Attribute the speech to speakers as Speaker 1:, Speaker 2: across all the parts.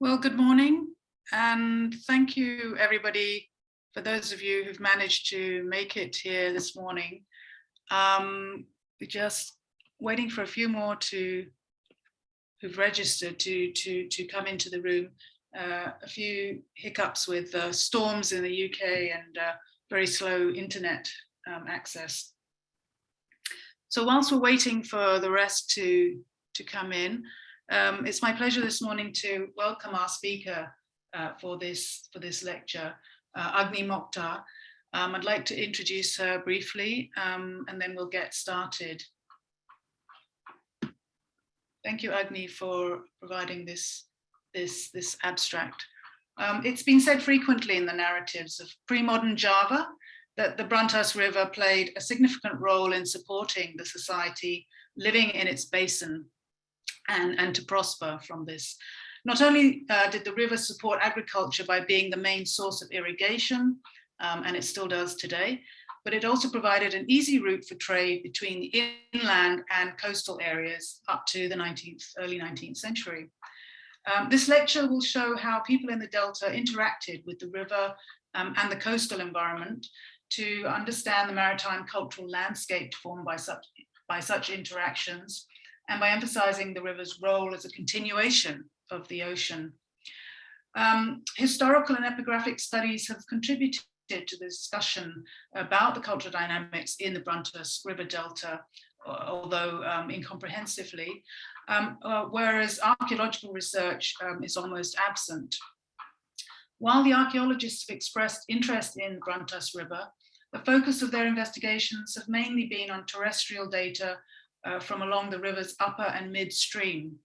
Speaker 1: Well, good morning and thank you everybody for those of you who've managed to make it here this morning. Um, we're just waiting for a few more to who've registered to to to come into the room. Uh, a few hiccups with uh, storms in the UK and uh, very slow internet um, access. So whilst we're waiting for the rest to to come in, um, it's my pleasure this morning to welcome our speaker uh, for this for this lecture, uh, Agni Mochtar. Um, I'd like to introduce her briefly um, and then we'll get started. Thank you, Agni, for providing this, this, this abstract. Um, it's been said frequently in the narratives of pre-modern Java that the Brantas River played a significant role in supporting the society living in its basin and, and to prosper from this. Not only uh, did the river support agriculture by being the main source of irrigation, um, and it still does today, but it also provided an easy route for trade between the inland and coastal areas up to the 19th, early 19th century. Um, this lecture will show how people in the Delta interacted with the river um, and the coastal environment to understand the maritime cultural landscape formed by such, by such interactions and by emphasizing the river's role as a continuation of the ocean. Um, historical and epigraphic studies have contributed to the discussion about the cultural dynamics in the Brantas River Delta, although um, incomprehensively, um, uh, whereas archaeological research um, is almost absent. While the archaeologists have expressed interest in the Brantas River, the focus of their investigations have mainly been on terrestrial data uh, from along the river's upper and midstream.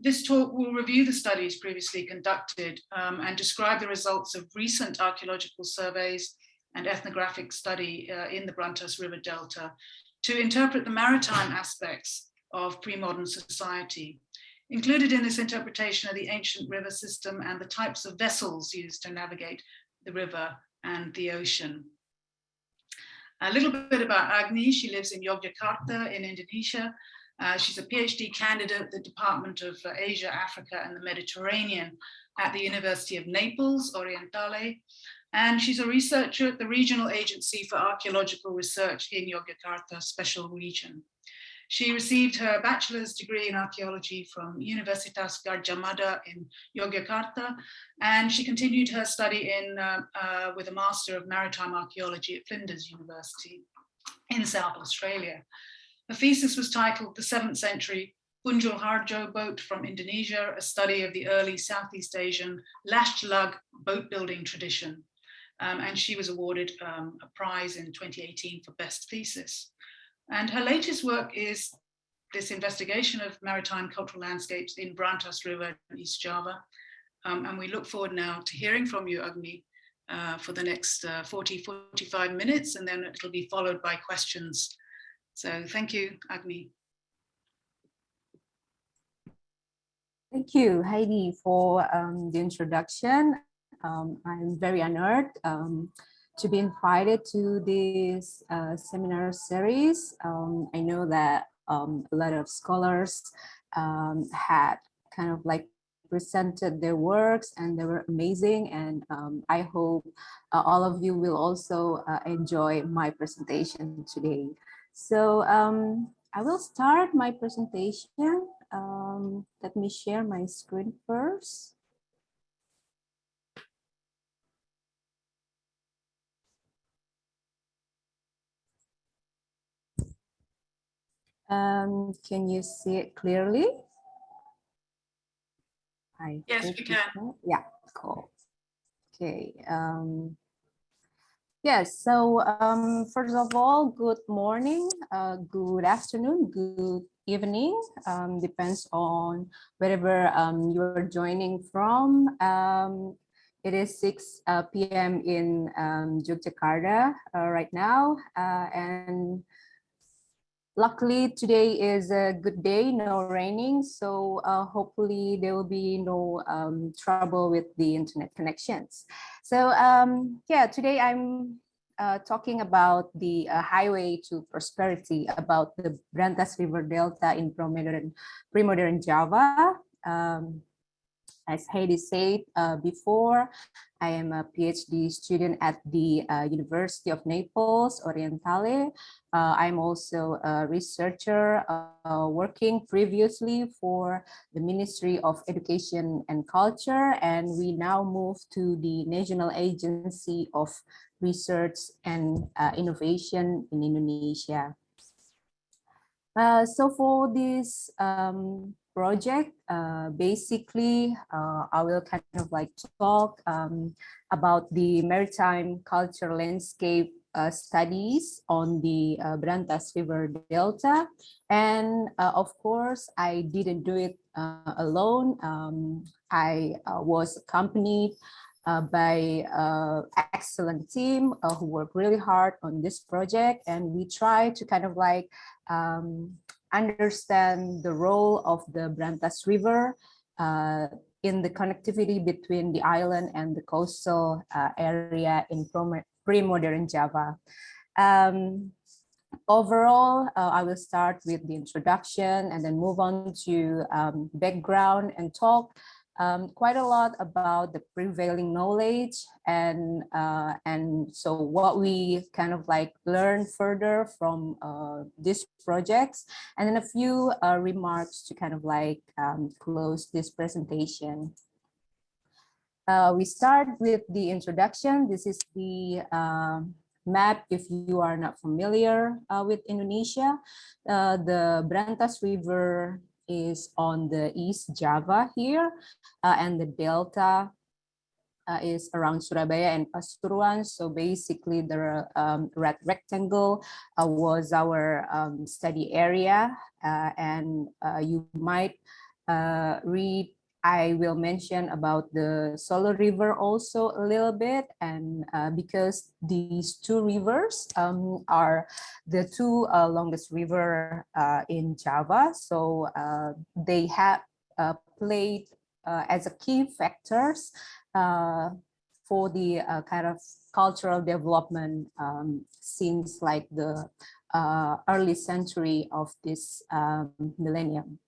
Speaker 1: This talk will review the studies previously conducted um, and describe the results of recent archaeological surveys and ethnographic study uh, in the Brantas River Delta to interpret the maritime aspects of pre-modern society. Included in this interpretation are the ancient river system and the types of vessels used to navigate the river and the ocean. A little bit about Agni, she lives in Yogyakarta in Indonesia. Uh, she's a PhD candidate at the Department of uh, Asia, Africa and the Mediterranean at the University of Naples, Orientale. And she's a researcher at the Regional Agency for Archaeological Research in Yogyakarta Special Region. She received her bachelor's degree in archaeology from Universitas Gadjah Mada in Yogyakarta, and she continued her study in uh, uh, with a Master of Maritime Archaeology at Flinders University in South Australia. Her thesis was titled The Seventh Century Punjulharjo boat from Indonesia, a study of the early Southeast Asian lashed lug boat building tradition. Um, and she was awarded um, a prize in 2018 for best thesis. And her latest work is this investigation of maritime cultural landscapes in Brantas River in East Java. Um, and we look forward now to hearing from you, Agni, uh, for the next uh, 40, 45 minutes, and then it'll be followed by questions. So thank you, Agni.
Speaker 2: Thank you, Heidi, for um, the introduction. Um, I'm very honored um, to be invited to this uh, seminar series. Um, I know that um, a lot of scholars um, had kind of like presented their works and they were amazing and um, I hope uh, all of you will also uh, enjoy my presentation today. So um, I will start my presentation. Um, let me share my screen first. Um, can you see it clearly?
Speaker 1: I yes, we can.
Speaker 2: Yeah, cool. Okay. Um, yes, so um, first of all, good morning, uh, good afternoon, good evening, um, depends on wherever um, you're joining from. Um, it is 6 uh, p.m. in um, Yogyakarta uh, right now, uh, and Luckily, today is a good day, no raining, so uh, hopefully there will be no um, trouble with the internet connections. So um, yeah, today I'm uh, talking about the uh, highway to prosperity, about the Brantas River Delta in pre-modern pre Java. Um, as Heidi said uh, before, I am a PhD student at the uh, University of Naples, Orientale. Uh, I'm also a researcher uh, working previously for the Ministry of Education and Culture, and we now move to the National Agency of Research and uh, Innovation in Indonesia. Uh, so for this um, project, uh, basically, uh, I will kind of like talk um, about the maritime culture landscape uh, studies on the uh, Brantas River Delta. And uh, of course, I didn't do it uh, alone. Um, I was accompanied by an excellent team who worked really hard on this project. And we try to kind of like um, understand the role of the Brantas River uh, in the connectivity between the island and the coastal uh, area in pre-modern Java. Um, overall, uh, I will start with the introduction and then move on to um, background and talk um, quite a lot about the prevailing knowledge and uh, and so what we kind of like learn further from uh, these projects and then a few uh, remarks to kind of like um, close this presentation. Uh, we start with the introduction. This is the um, map if you are not familiar uh, with Indonesia. Uh, the Brantas River is on the East Java here, uh, and the Delta uh, is around Surabaya and Pasuruan. So basically the um, red rectangle uh, was our um, study area uh, and uh, you might uh, read I will mention about the Solo River also a little bit and uh, because these two rivers um, are the two uh, longest river uh, in Java so uh, they have uh, played uh, as a key factors for the kind of cultural development um, since like the early century of this um, millennium.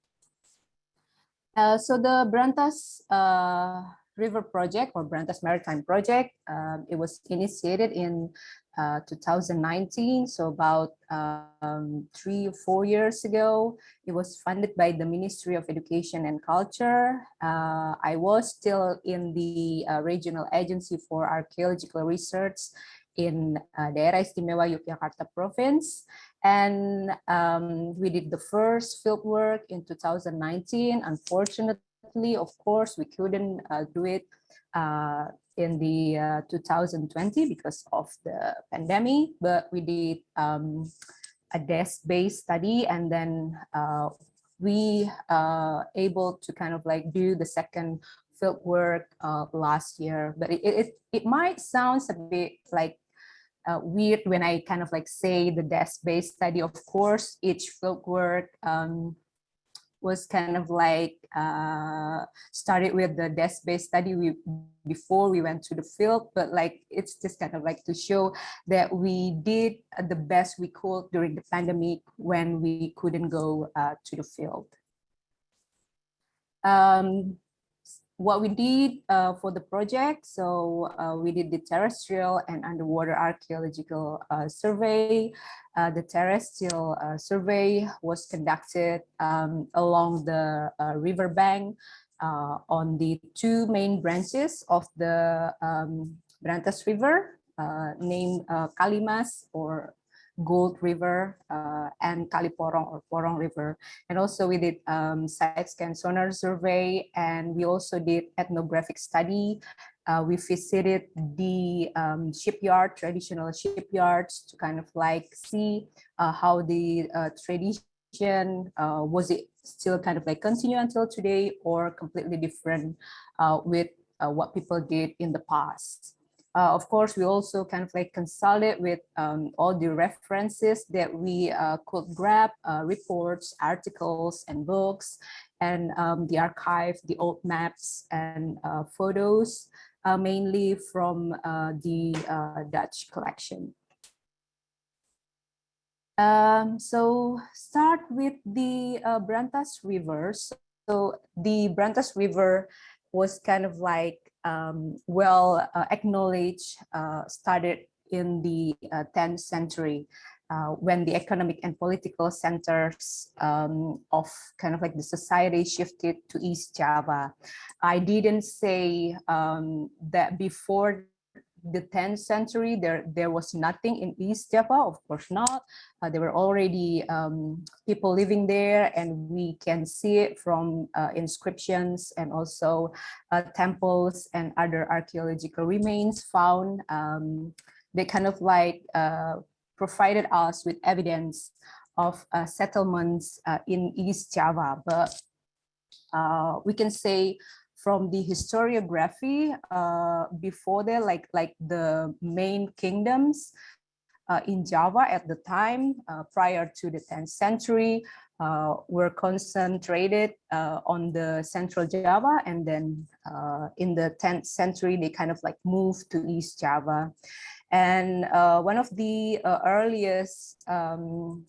Speaker 2: Uh, so the Brantas uh, River Project or Brantas Maritime Project, um, it was initiated in uh, 2019, so about um, three or four years ago. It was funded by the Ministry of Education and Culture. Uh, I was still in the uh, Regional Agency for Archaeological Research in uh, Daerah Istimewa Yogyakarta Province. And um, we did the first field work in 2019. Unfortunately, of course, we couldn't uh, do it uh, in the uh, 2020 because of the pandemic, but we did um, a desk-based study and then uh, we uh, able to kind of like do the second field work uh, last year, but it, it, it might sound a bit like uh, weird when I kind of like say the desk-based study. Of course, each fieldwork um, was kind of like uh, started with the desk-based study we, before we went to the field, but like it's just kind of like to show that we did the best we could during the pandemic when we couldn't go uh, to the field. Um, what we did uh, for the project, so uh, we did the terrestrial and underwater archaeological uh, survey. Uh, the terrestrial uh, survey was conducted um, along the uh, riverbank on the two main branches of the um, Brantas River, named Kalimas or Gold River uh, and Kaliporong or Porong River. And also we did um, side scan sonar survey and we also did ethnographic study. Uh, we visited the um, shipyard, traditional shipyards to kind of like see uh, how the uh, tradition, uh, was it still kind of like continue until today or completely different uh, with what people did in the past. Uh, of course, we also kind of like consulted with um, all the references that we uh, could grab, uh, reports, articles, and books, and um, the archive, the old maps and uh, photos, uh, mainly from uh, the Dutch collection. Um, so start with the Brantas River. So the Brantas River was kind of like um, well uh, acknowledged, uh, started in the 10th uh, century. Uh, when the economic and political centers um, of kind of like the society shifted to East Java. I didn't say um, that before the 10th century, there, there was nothing in East Java, of course not. Uh, there were already um, people living there and we can see it from uh, inscriptions and also uh, temples and other archaeological remains found. Um, they kind of like uh, provided us with evidence of uh, settlements uh, in East Java, but we can say from the historiography uh, before there, like, like the main kingdoms uh, in Java at the time, uh, prior to the 10th century, uh, were concentrated uh, on the central Java. And then uh, in the 10th century, they kind of like moved to East Java. And one of the earliest um,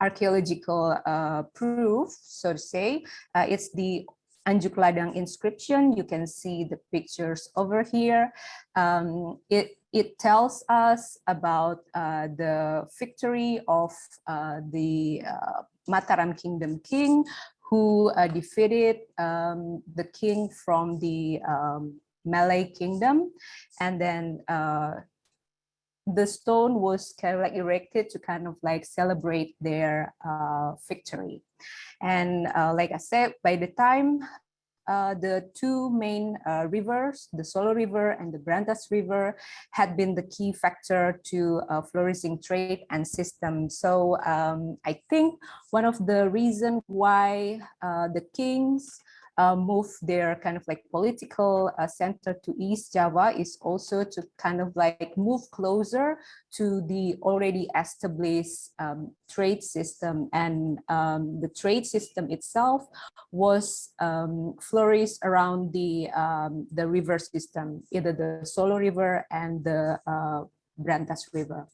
Speaker 2: archaeological uh, proof, so to say. Uh, it's the Anjuk Ladang inscription. You can see the pictures over here. Um, it, it tells us about uh, the victory of uh, the uh, Mataram Kingdom king who uh, defeated um, the king from the um, Malay kingdom. And then uh, the stone was kind of like erected to kind of like celebrate their uh, victory. And uh, like I said, by the time uh, the two main uh, rivers, the Solo River and the Brantas River, had been the key factor to uh, flourishing trade and system. So um, I think one of the reasons why uh, the kings uh, move their kind of like political uh, center to East Java is also to kind of like move closer to the already established um, trade system. And um, the trade system itself was um, flourished around the, um, the river system, either the Solo River and the uh, Brantas River.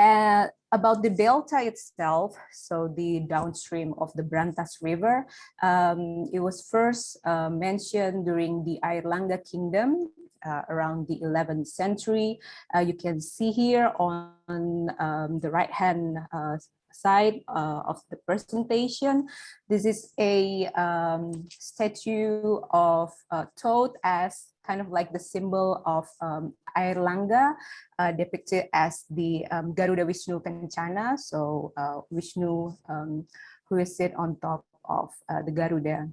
Speaker 2: Uh, about the delta itself, so the downstream of the Brantas River, um, it was first uh, mentioned during the Airlangga Kingdom uh, around the 11th century. Uh, you can see here on um, the right-hand uh, side uh, of the presentation. This is a um, statue of toad as kind of like the symbol of um, uh, depicted as the um, Garuda Vishnu Kencana, so uh, Vishnu um, who is sit on top of uh, the Garuda.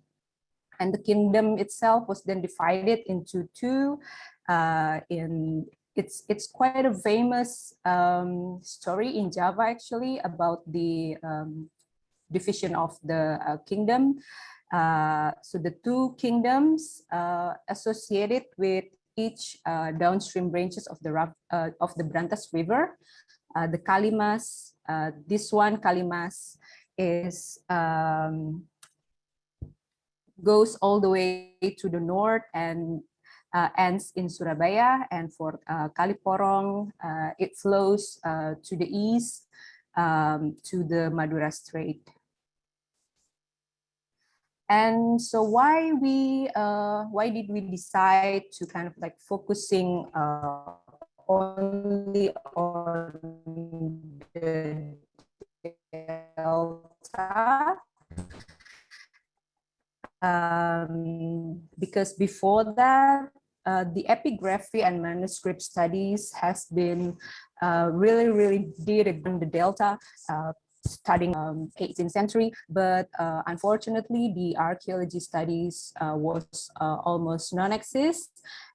Speaker 2: And the kingdom itself was then divided into two. Uh, in it's it's quite a famous um, story in Java actually about the um, division of the uh, kingdom. Uh, so the two kingdoms uh, associated with each uh, downstream branches of the uh, of the Brantas River. Uh, the Kalimas, uh, this one Kalimas is um, goes all the way to the north and ends in Surabaya. And for Kaliporong, it flows to the east um, to the Madura Strait. And so why we uh, why did we decide to kind of like focusing uh, only on the delta? Um, because before that, uh, the epigraphy and manuscript studies has been uh, really, really did on the delta studying um, 18th century, but uh, unfortunately the archaeology studies uh, was uh, almost non-exist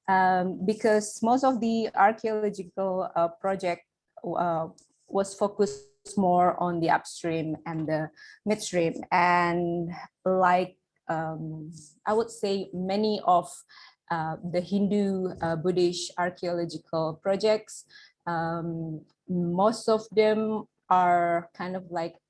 Speaker 2: um, because most of the archaeological uh, project uh, was focused more on the upstream and the midstream. And like um, I would say many of uh, the Hindu Buddhist archaeological projects um, most of them are kind of like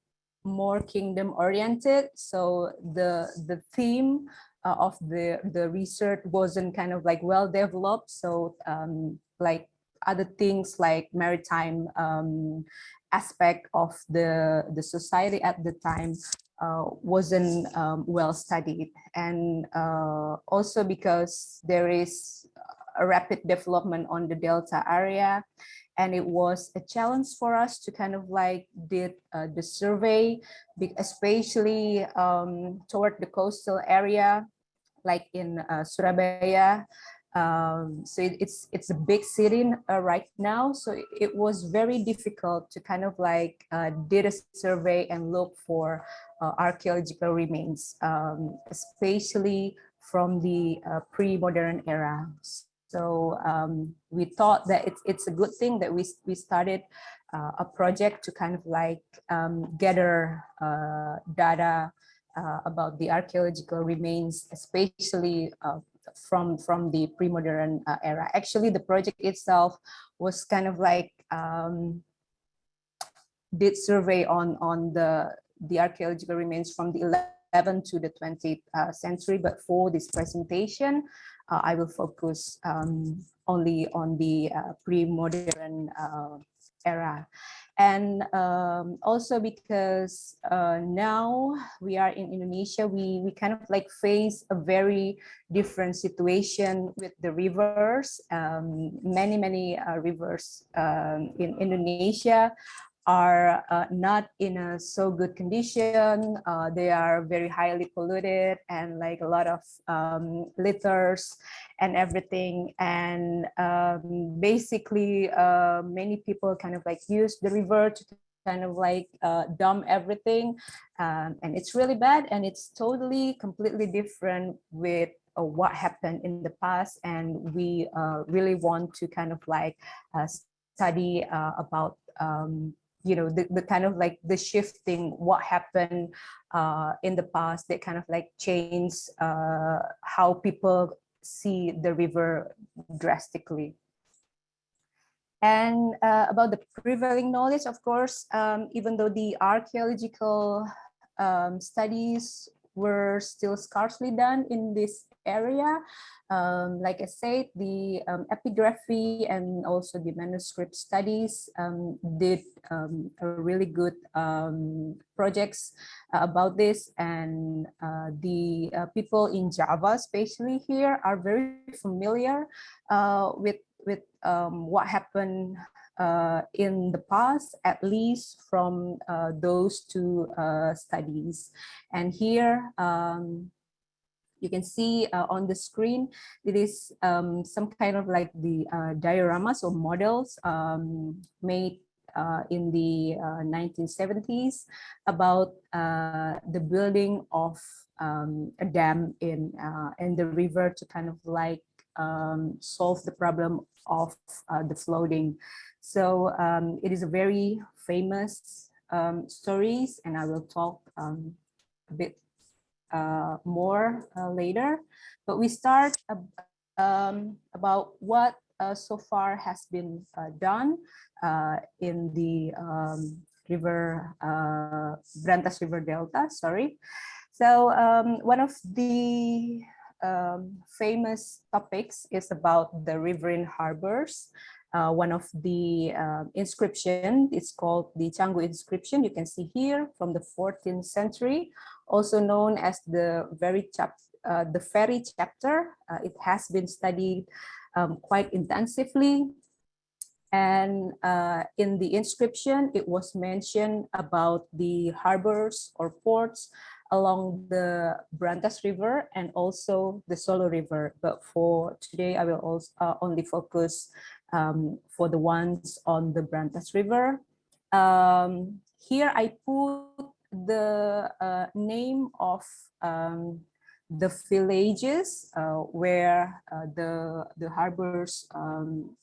Speaker 2: more kingdom oriented. So the the theme uh, of the the research wasn't kind of like well developed. So um, like other things like maritime um, aspect of the the society at the time uh, wasn't um, well studied and uh, also because there is a rapid development on the Delta area and it was a challenge for us to kind of like did uh, the survey, especially um, toward the coastal area, like in uh, Surabaya. Um, so it, it's it's a big city uh, right now, so it, it, was very difficult to kind of like uh, did a survey and look for uh, archaeological remains, um, especially from the uh, pre-modern era. So um, we thought that it's, it's a good thing that we, we started uh, a project to kind of like um, gather uh, data uh, about the archaeological remains, especially uh, from, from the pre-modern uh, era. Actually, the project itself was kind of like um, did survey on, on the, the archaeological remains from the 11th to the 20th uh, century, but for this presentation, uh, I will focus um, only on the uh, pre-modern uh, era. And um, also because uh, now we are in Indonesia, we, we kind of like face a very different situation with the rivers. Um, many, many uh, rivers um, in Indonesia are uh, not in a so good condition. Uh, they are very highly polluted and like a lot of um, litters and everything. And um, basically, uh, many people kind of like use the river to kind of like uh, dump everything. Um, and it's really bad and it's totally completely different with uh, what happened in the past. And we uh, really want to kind of like study about um, you know the, the kind of like the shifting what happened uh, in the past that kind of like change uh, how people see the river drastically. And uh, about the prevailing knowledge of course um, even though the archaeological um, studies were still scarcely done in this area um, like I said, the um, epigraphy and also the manuscript studies um, did um, really good um, projects uh, about this. And uh, the uh, people in Java, especially here, are very familiar uh, with, with um, what happened uh, in the past, at least from uh, those two studies. And here, you can see uh, on the screen, it is um, some kind of like the uh, dioramas or models um, made uh, in the 1970s uh, about uh, the building of um, a dam in, uh, in the river to kind of like um, solve the problem of the flooding. So um, it is a very famous um, stories and I will talk a bit uh, more uh, later, but we start um, about what uh, so far has been uh, done uh, in the um, river, Brantas River Delta, sorry. So um, one of the um, famous topics is about the riverine harbors. Uh, one of the uh, inscription is called the Canggu inscription. You can see here from the 14th century also known as the very chap uh, the ferry charter. Uh, it has been studied um, quite intensively. And uh, in the inscription, it was mentioned about the harbors or ports along the Brantas River and also the Solo River. But for today, I will also uh, only focus um, for the ones on the Brantas River. Um, here I put the uh, name of um, the villages uh, where uh, the the harbors um,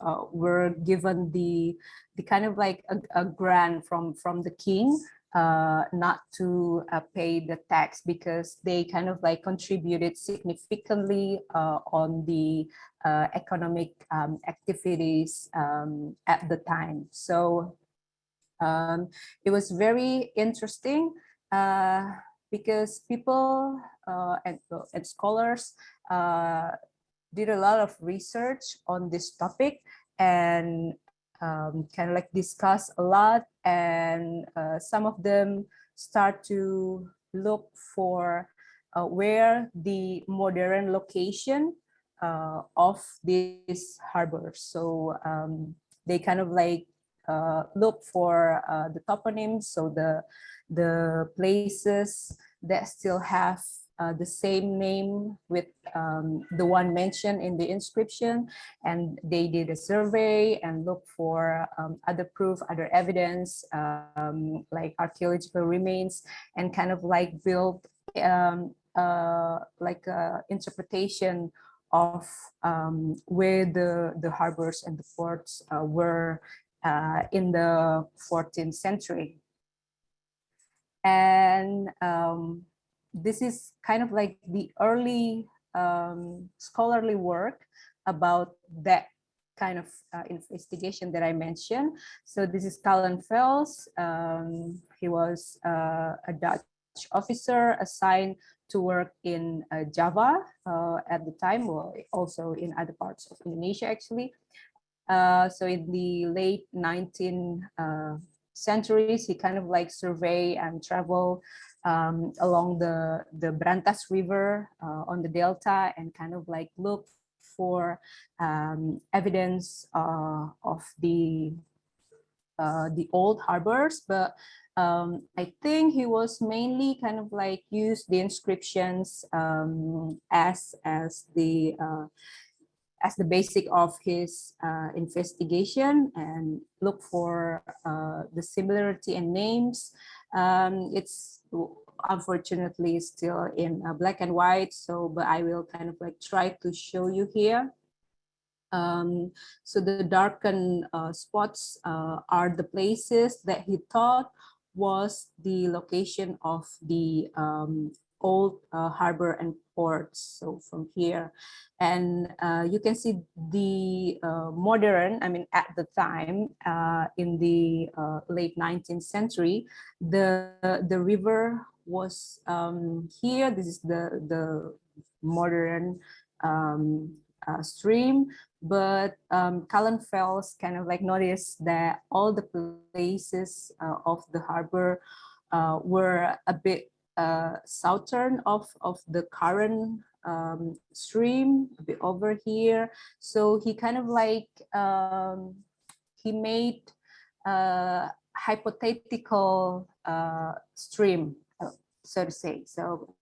Speaker 2: uh, were given the the kind of like a, a grant from from the king uh, not to uh, pay the tax because they kind of like contributed significantly on the economic um, activities um, at the time. So um, it was very interesting uh, because people uh, and, and scholars uh, did a lot of research on this topic and um, kind of like discuss a lot and uh, some of them start to look for uh, where the modern location uh, of this harbor. So um, they kind of like look for uh, the toponyms, so the the places that still have uh, the same name with um, the one mentioned in the inscription and they did a survey and looked for um, other proof other evidence um, like archaeological remains and kind of like build um, uh, like a interpretation of um, where the the harbors and the ports uh, were uh, in the 14th century and um, this is kind of like the early um, scholarly work about that kind of uh, investigation that I mentioned. So this is Callenfels. Um, he was uh, a Dutch officer assigned to work in uh, Java uh, at the time, well, also in other parts of Indonesia, actually. Uh, so in the late 19th uh, centuries, he kind of like survey and travel um, along the, the Brantas River uh, on the Delta and kind of like look for um, evidence uh, of the uh, the old harbors, but um, I think he was mainly kind of like use the inscriptions um, as as the uh, as the basic of his uh, investigation and look for uh, the similarity in names. Um, it's unfortunately still in uh, black and white, so but I will kind of like try to show you here. Um, so the darkened uh, spots uh, are the places that he thought was the location of the um, old uh, harbor and ports. So from here, and uh, you can see the uh, modern, I mean, at the time uh, in the uh, late 19th century, the, the river was um, here. This is the, the modern um, uh, stream, but um, Callenfels kind of like noticed that all the places of the harbor were a bit uh, southern of, of the current um, stream, over here. So he kind of like, um, he made a hypothetical uh, stream, uh, so to say. So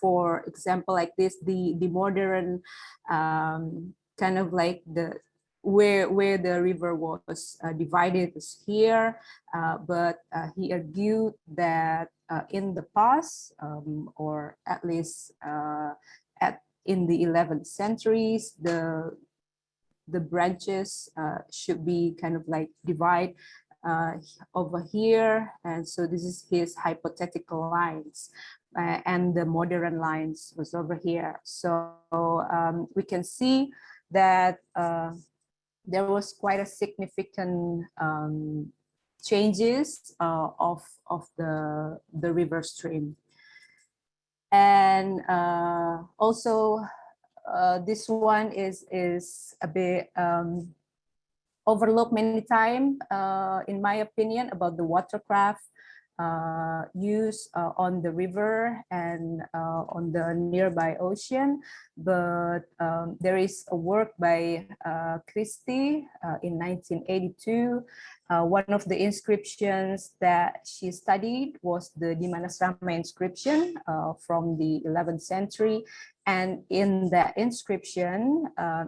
Speaker 2: for example, like this, the, the modern um, kind of like the where where the river was uh, divided is here, uh, but uh, he argued that uh, in the past, um, or at least uh, at in the 11th centuries, the the branches uh, should be kind of like divide over here, and so this is his hypothetical lines. and the modern lines was over here. So um, we can see that there was quite a significant um, changes uh, of of the the river stream. And uh, also uh, this one is is a bit um, overlooked many times uh, in my opinion about the watercraft uh, use uh, on the river and uh, on the nearby ocean. But um, there is a work by uh, Christie uh, in 1982. Uh, one of the inscriptions that she studied was the Dimanasrama inscription from the 11th century. And in that inscription,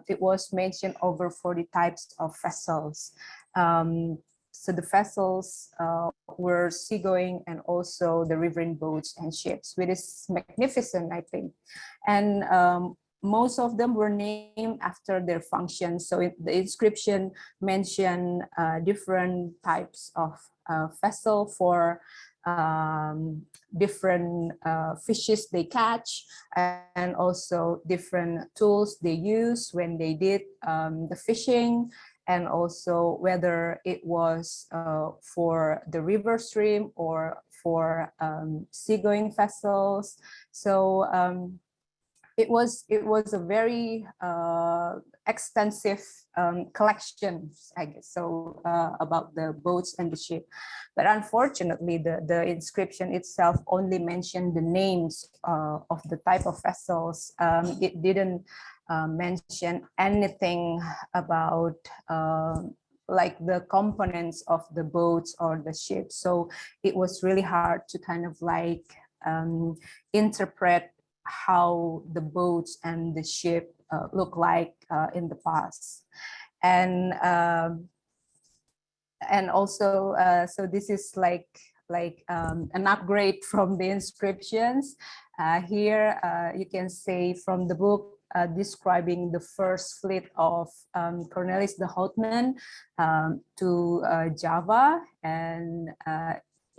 Speaker 2: it was mentioned over 40 types of vessels. Um, so the vessels uh, were seagoing and also the riverine boats and ships, which is magnificent, I think. And um, most of them were named after their functions. So the inscription mentioned uh, different types of uh, vessel for um, different uh, fishes they catch and also different tools they use when they did um, the fishing and also whether it was uh, for the river stream or for um, seagoing vessels. So um, it was it was a very uh, extensive um, collection, I guess, so uh, about the boats and the ship. But unfortunately, the, the inscription itself only mentioned the names uh, of the type of vessels. Um, it didn't uh, mention anything about um, like the components of the boats or the ship. So it was really hard to kind of like um, interpret how the boats and the ship uh, look like uh, in the past. And um, and also, uh, so this is like like um, an upgrade from the inscriptions. Uh, here uh, you can say from the book uh, describing the first fleet of um, Cornelis de Houtman um, to Java and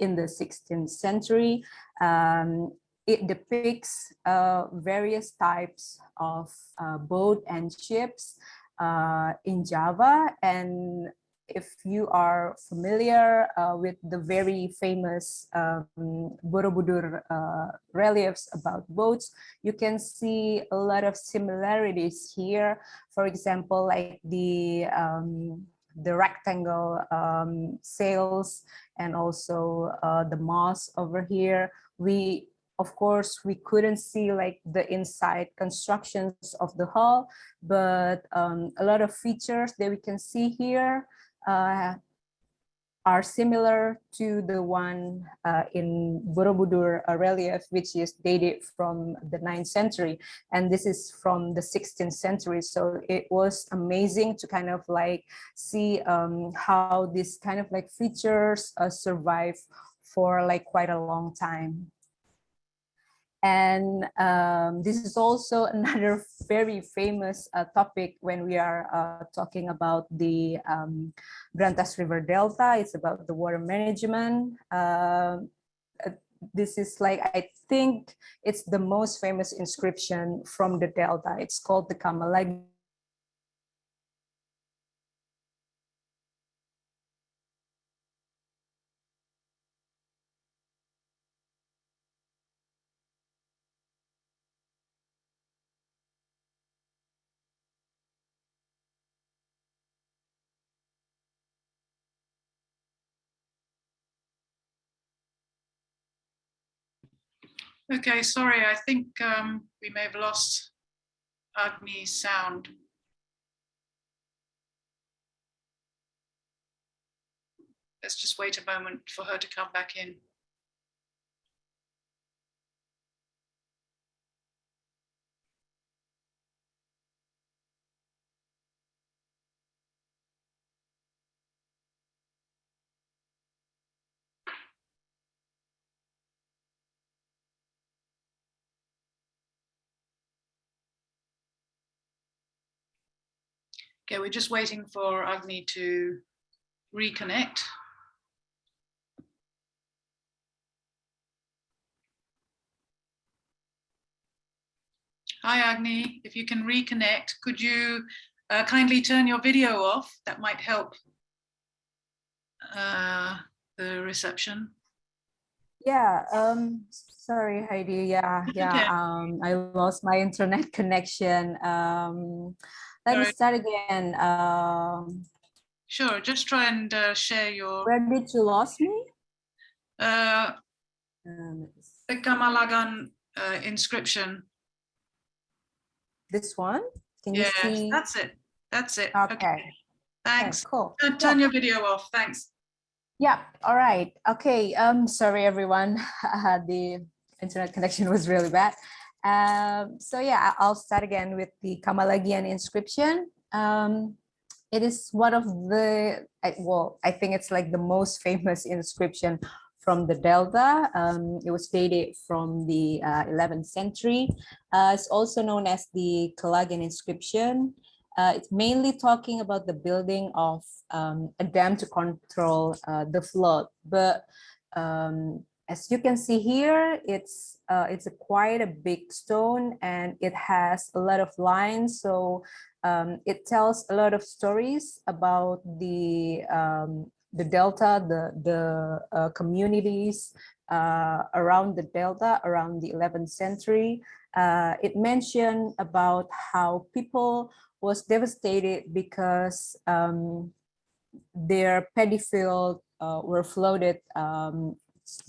Speaker 2: in the 16th century. Um, it depicts uh, various types of uh, boat and ships uh, in Java. And if you are familiar uh, with the very famous um, Borobudur uh, reliefs about boats, you can see a lot of similarities here. For example, like the um, the rectangle um, sails and also uh, the moss over here. We of course, we couldn't see like the inside constructions of the hull, but um, a lot of features that we can see here uh, are similar to the one uh, in Borobudur relief, which is dated from the 9th century. And this is from the 16th century. So it was amazing to kind of like see um, how this kind of like features uh, survive for like quite a long time. And um, this is also another very famous uh, topic when we are uh, talking about the um, Brantas River Delta. It's about the water management. Uh, this is like, I think it's the most famous inscription from the Delta. It's called the Kamalagi
Speaker 1: Okay, sorry, I think um, we may have lost Agni's sound. Let's just wait a moment for her to come back in. Okay, we're just waiting for Agni to reconnect. Hi Agni, if you can reconnect, could you uh, kindly turn your video off? That might help uh, the reception.
Speaker 2: Yeah, um, sorry Heidi, yeah, yeah, um, I lost my internet connection. Um, let me start again. Um,
Speaker 1: sure, just try and uh, share your.
Speaker 2: Where did you lost me?
Speaker 1: Uh, um, the Kamalagyan uh, inscription.
Speaker 2: This one?
Speaker 1: Can you see? that's it. That's it.
Speaker 2: Okay. okay.
Speaker 1: Thanks.
Speaker 2: Okay, cool.
Speaker 1: Turn, turn your video off. Thanks.
Speaker 2: Yeah. All right. Okay. Um. Sorry, everyone. the internet connection was really bad. Um, so yeah, I'll start again with the Kamalagyan inscription. Um, it is one of the, well, I think it's like the most famous inscription from the Delta. Um, it was dated from the uh, 11th century. Uh, it's also known as the Kalagan inscription. Uh, it's mainly talking about the building of um, a dam to control uh, the flood, but um, as you can see here, it's uh, it's a quite a big stone and it has a lot of lines. So um, it tells a lot of stories about the um, the Delta, the, the uh, communities uh, around the Delta around the 11th century. uh, it mentioned about how people was devastated because um, their paddy field uh, were flooded um,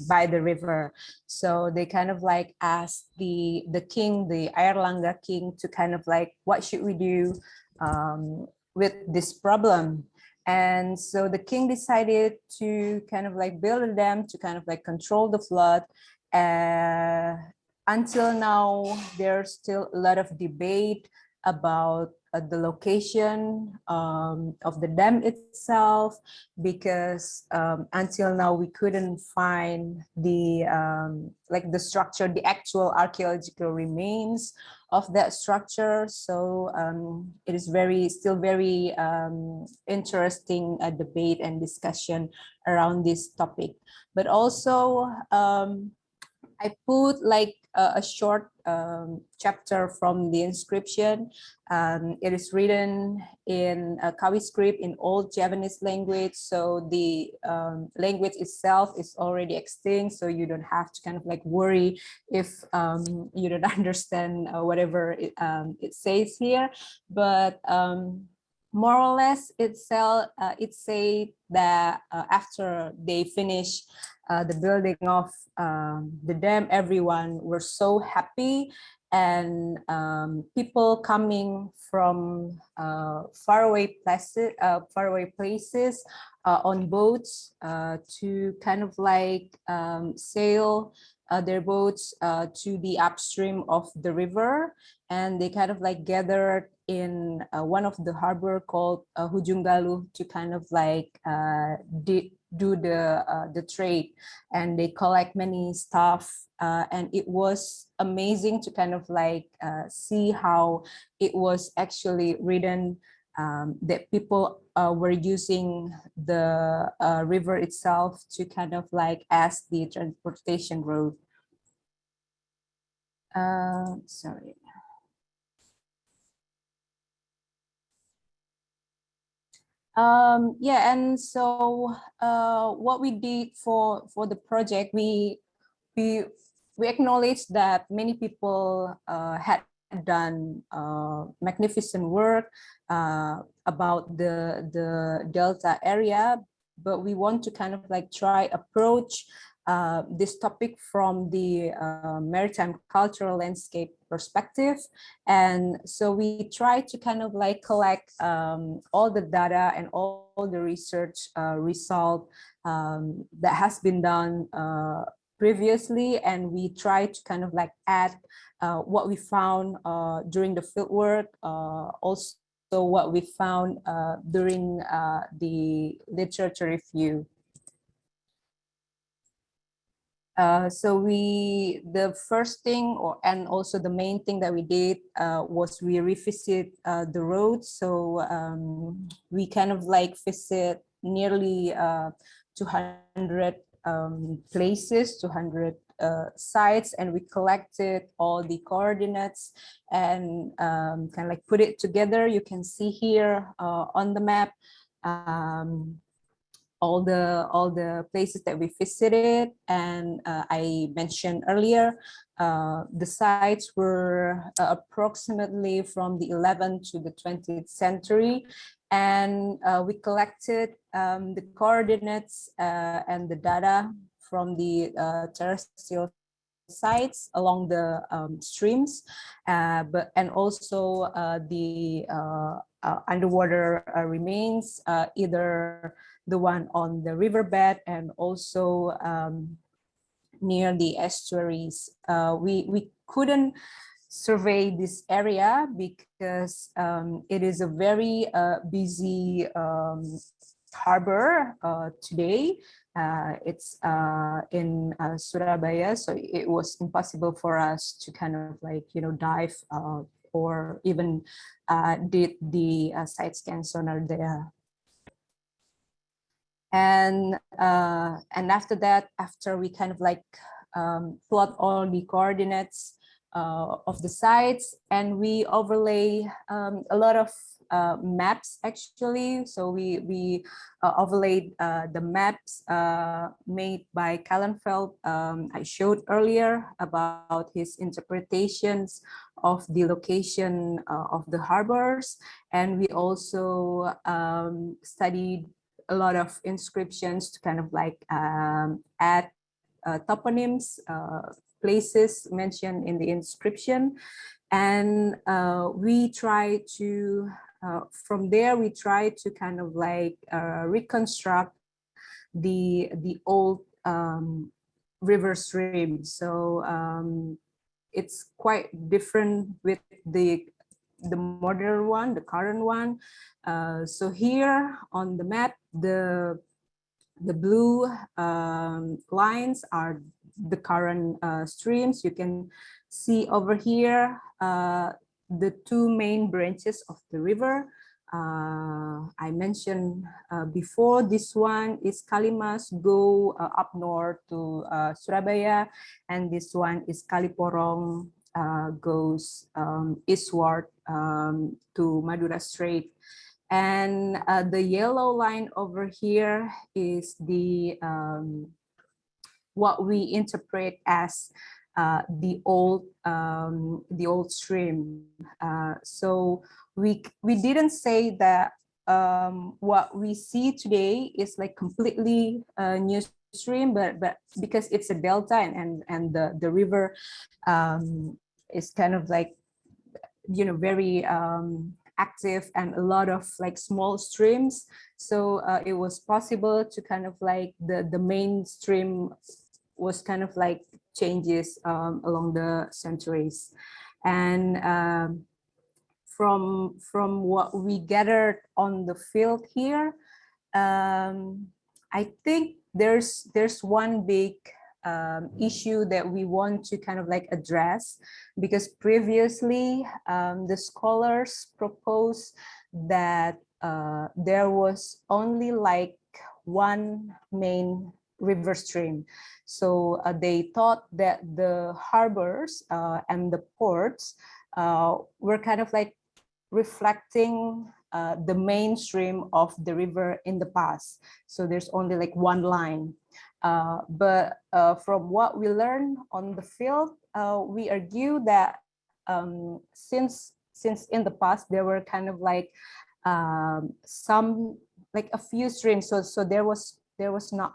Speaker 2: by the river. So they kind of like asked the the king, the Airlangga king, to kind of like, what should we do um, with this problem? And so the king decided to kind of like build a dam to kind of like control the flood. Uh, until now, there's still a lot of debate about uh, the location um, of the dam itself, because um, until now we couldn't find the um, like the structure, the actual archaeological remains of that structure. So um, it is very still very um, interesting uh, debate and discussion around this topic. But also um, I put like a, a short um, chapter from the inscription. Um, it is written in Kawi script in old Javanese language. So the um, language itself is already extinct. So you don't have to kind of like worry if um, you don't understand uh, whatever it, um, it says here. But um, more or less itself, uh, it said that uh, after they finish uh, the building of um, the dam, everyone were so happy and um, people coming from uh, faraway places, uh, faraway places uh, on boats to kind of like um, sail their boats to the upstream of the river. And they kind of like gathered in one of the harbor called uh, Hujung Galuh to kind of like do the uh, the trade and they collect many stuff uh, and it was amazing to kind of like uh, see how it was actually written um, that people uh, were using the uh, river itself to kind of like as the transportation road. Uh, sorry. Um, yeah, and so uh, what we did for for the project, we we we acknowledge that many people uh, had done uh, magnificent work uh, about the the Delta area, but we want to kind of like try approach uh, this topic from the uh, maritime cultural landscape perspective. And so we try to kind of like collect um, all the data and all, the research uh, result um, that has been done uh, previously. And we try to kind of like add uh, what we found uh, during the fieldwork, also what we found during the literature review. Uh, so we the first thing or and also the main thing that we did uh, was we revisit uh, the road so um, we kind of like visit nearly uh, 200 um, places 200 uh, sites and we collected all the coordinates and um, kind of like put it together. You can see here on the map um, all the all the places that we visited. And uh, I mentioned earlier uh, the sites were uh, approximately from the 11th to the 20th century. And uh, we collected um, the coordinates uh, and the data from the uh, terrestrial sites along the um, streams but and also the underwater remains either the one on the riverbed and also um, near the estuaries. Uh, we, we couldn't survey this area because um, it is a very uh, busy um, harbor uh, today. Uh, it's uh, in uh, Surabaya, so it was impossible for us to kind of like, you know, dive or even did the side scan sonar there. And uh, and after that after we kind of like um, plot all the coordinates uh, of the sites and we overlay um, a lot of uh, maps actually. So we, we uh, overlaid uh, the maps uh, made by Callenfels um, I showed earlier about his interpretations of the location uh, of the harbors. And we also um, studied a lot of inscriptions to kind of like um, add uh, toponyms, places mentioned in the inscription. And we try to uh, from there, we try to kind of like uh, reconstruct the the old um, river stream. So um, it's quite different with the the modern one, the current one. Uh, so here on the map, the the blue um, lines are the current uh, streams. You can see over here uh, the two main branches of the river. Uh, I mentioned uh, before, this one is Kalimas go uh, up north to uh, Surabaya, and this one is Kaliporong uh, goes um, eastward um, to Madura Strait. And uh, the yellow line over here is the um, what we interpret as uh, the old um, the old stream. Uh, so we we didn't say that um, what we see today is like completely a new stream, but but because it's a delta and and, and the the river um, is kind of like you know very um, active and a lot of like small streams. So uh, it was possible to kind of like the the main stream was kind of like changes um, along the centuries. And um, from, from what we gathered on the field here, um, I think there's, there's one big um, issue that we want to kind of like address because previously um, the scholars proposed that uh, there was only like one main river stream. So uh, they thought that the harbors uh, and the ports uh, were kind of like reflecting uh, the mainstream of the river in the past. So there's only like one line. Uh, but uh, from what we learned on the field, we argue that um, since since in the past there were kind of like um, some like a few streams, so so there was there was not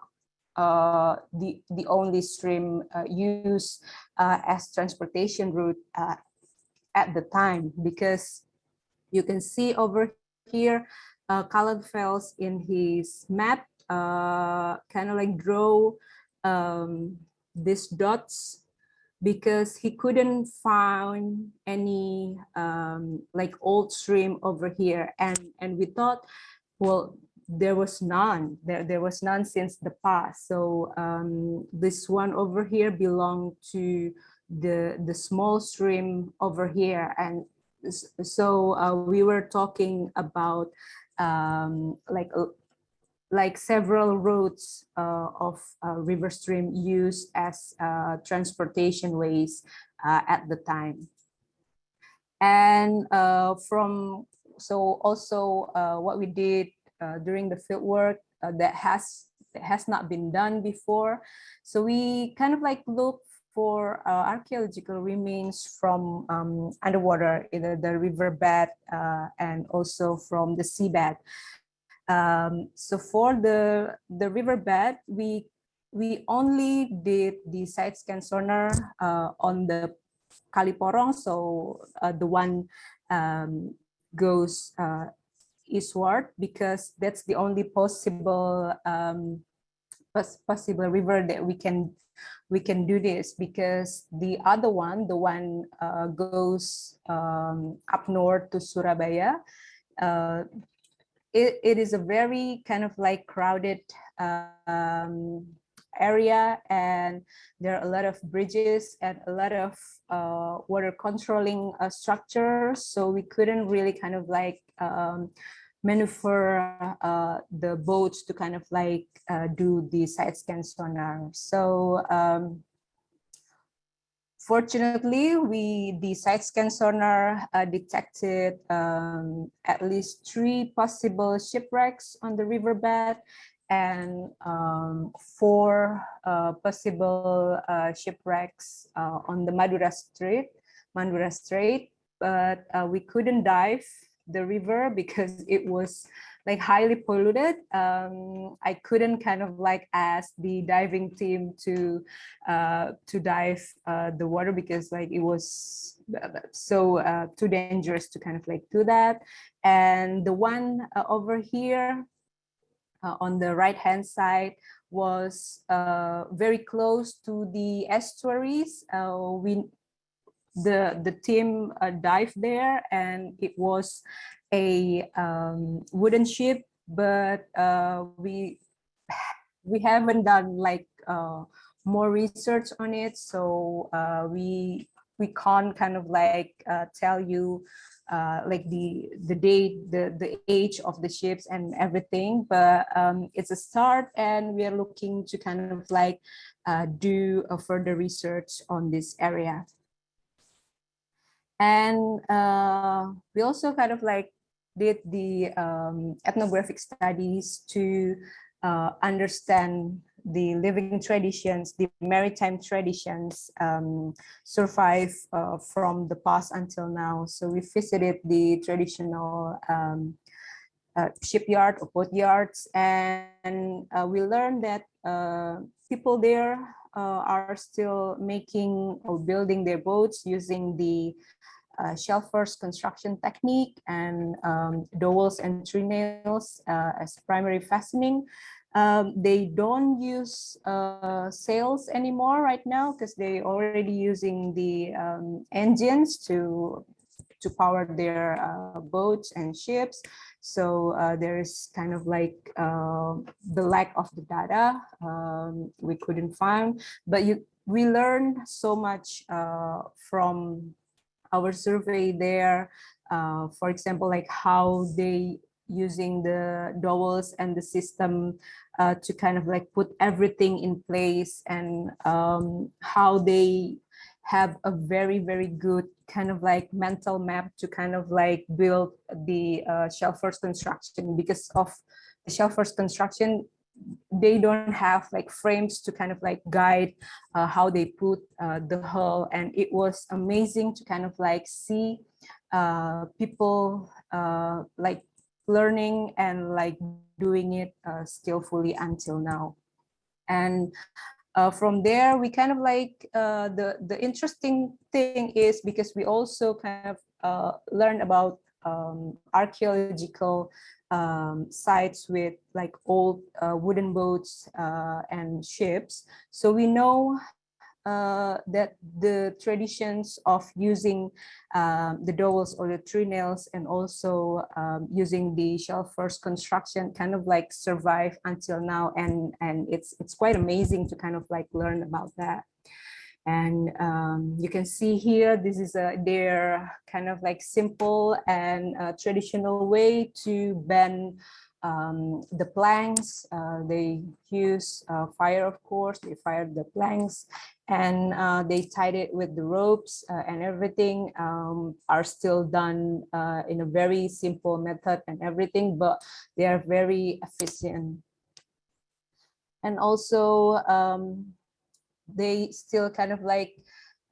Speaker 2: the, the only stream uh, used uh, as transportation route uh, at the time because you can see over here uh, Callenfels in his map uh, kind of like draw um, these dots because he couldn't find any um, like old stream over here. And and we thought well there was none. There there was none since the past. So um, this one over here belonged to the the small stream over here. And so uh, we were talking about um, like uh, like several routes uh, of uh, river stream used as uh, transportation ways uh, at the time. And from so also what we did uh, during the field work uh, that has that has not been done before. So we kind of like look for uh, archaeological remains from um, underwater, either the riverbed uh, and also from the seabed. Um, so for the the riverbed, we we only did the side scan sonar uh, on the Kaliporong, so uh, the one um, goes uh, eastward because that's the only possible um, possible river that we can we can do this because the other one, the one uh, goes um, up north to Surabaya. Uh, it, it is a very kind of like crowded um, area and there are a lot of bridges and a lot of uh, water controlling uh, structures. So we couldn't really kind of like um, maneuver uh, the boats to kind of like uh, do the side scan sonar. So um, fortunately, we the side scan sonar uh, detected um, at least three possible shipwrecks on the riverbed and um, four uh, possible uh, shipwrecks uh, on the Madura Strait, Madura Strait, but uh, we couldn't dive the river because it was like highly polluted. Um, I couldn't kind of like ask the diving team to uh, to dive uh, the water because like it was so uh, too dangerous to kind of like do that. And the one uh, over here uh, on the right hand side was uh, very close to the estuaries. we the the team uh, dived there and it was a um, wooden ship but uh, we we haven't done like uh, more research on it so uh, we we can't kind of like uh, tell you uh, like the the date the the age of the ships and everything. But um, it's a start and we are looking to kind of like do a further research on this area. And uh, we also kind of like did the um, ethnographic studies to uh, understand the living traditions, the maritime traditions um, survive uh, from the past until now. So we visited the traditional um, uh, shipyard or boat yards and uh, we learned that uh, people there uh, are still making or building their boats using the uh, shell first construction technique and um, dowels and trenails uh, as primary fastening. Um, they don't use uh, sails anymore right now because they already using the um, engines to to power their uh, boats and ships. So uh, there's kind of like uh, the lack of the data um, we couldn't find, but you we learned so much uh, from our survey there. Uh, for example, like how they using the dowels and the system uh, to kind of like put everything in place and um, how they have a very, very good kind of like mental map to kind of like build the uh, shell first construction. Because of the shell first construction they don't have like frames to kind of like guide uh, how they put uh, the hull. And it was amazing to kind of like see uh, people uh, like learning and like doing it uh, skillfully until now and uh, from there we kind of like the the interesting thing is because we also kind of learn about um, archaeological um, sites with like old uh, wooden boats uh, and ships. So we know uh, that the traditions of using um, the dowels or the trenails and also um, using the shell first construction kind of like survive until now and and it's it's quite amazing to kind of like learn about that. And um, you can see here, this is a, their kind of like simple and uh, traditional way to bend um, the planks. Uh, they use uh, fire, of course, they fire the planks and uh, they tied it with the ropes uh, and everything um, are still done uh, in a very simple method and everything, but they are very efficient. And also, um, they still kind of like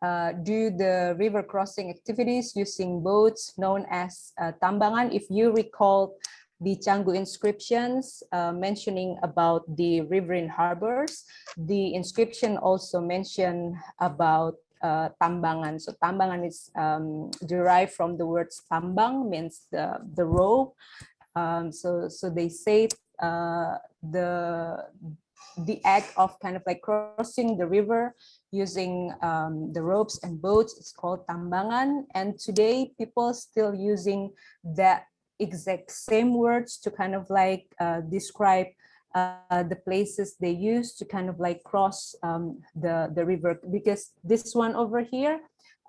Speaker 2: uh, do the river crossing activities using boats known as uh, tambangan. If you recall the Canggu inscriptions uh, mentioning about the riverine harbors, the inscription also mentioned about uh, tambangan. So tambangan is um, derived from the word tambang, means the, the rope. Um, so, so they say uh, the the act of kind of like crossing the river using um, the ropes and boats is called tambangan and today people still using that exact same words to kind of like uh, describe uh, the places they use to kind of like cross um, the the river because this one over here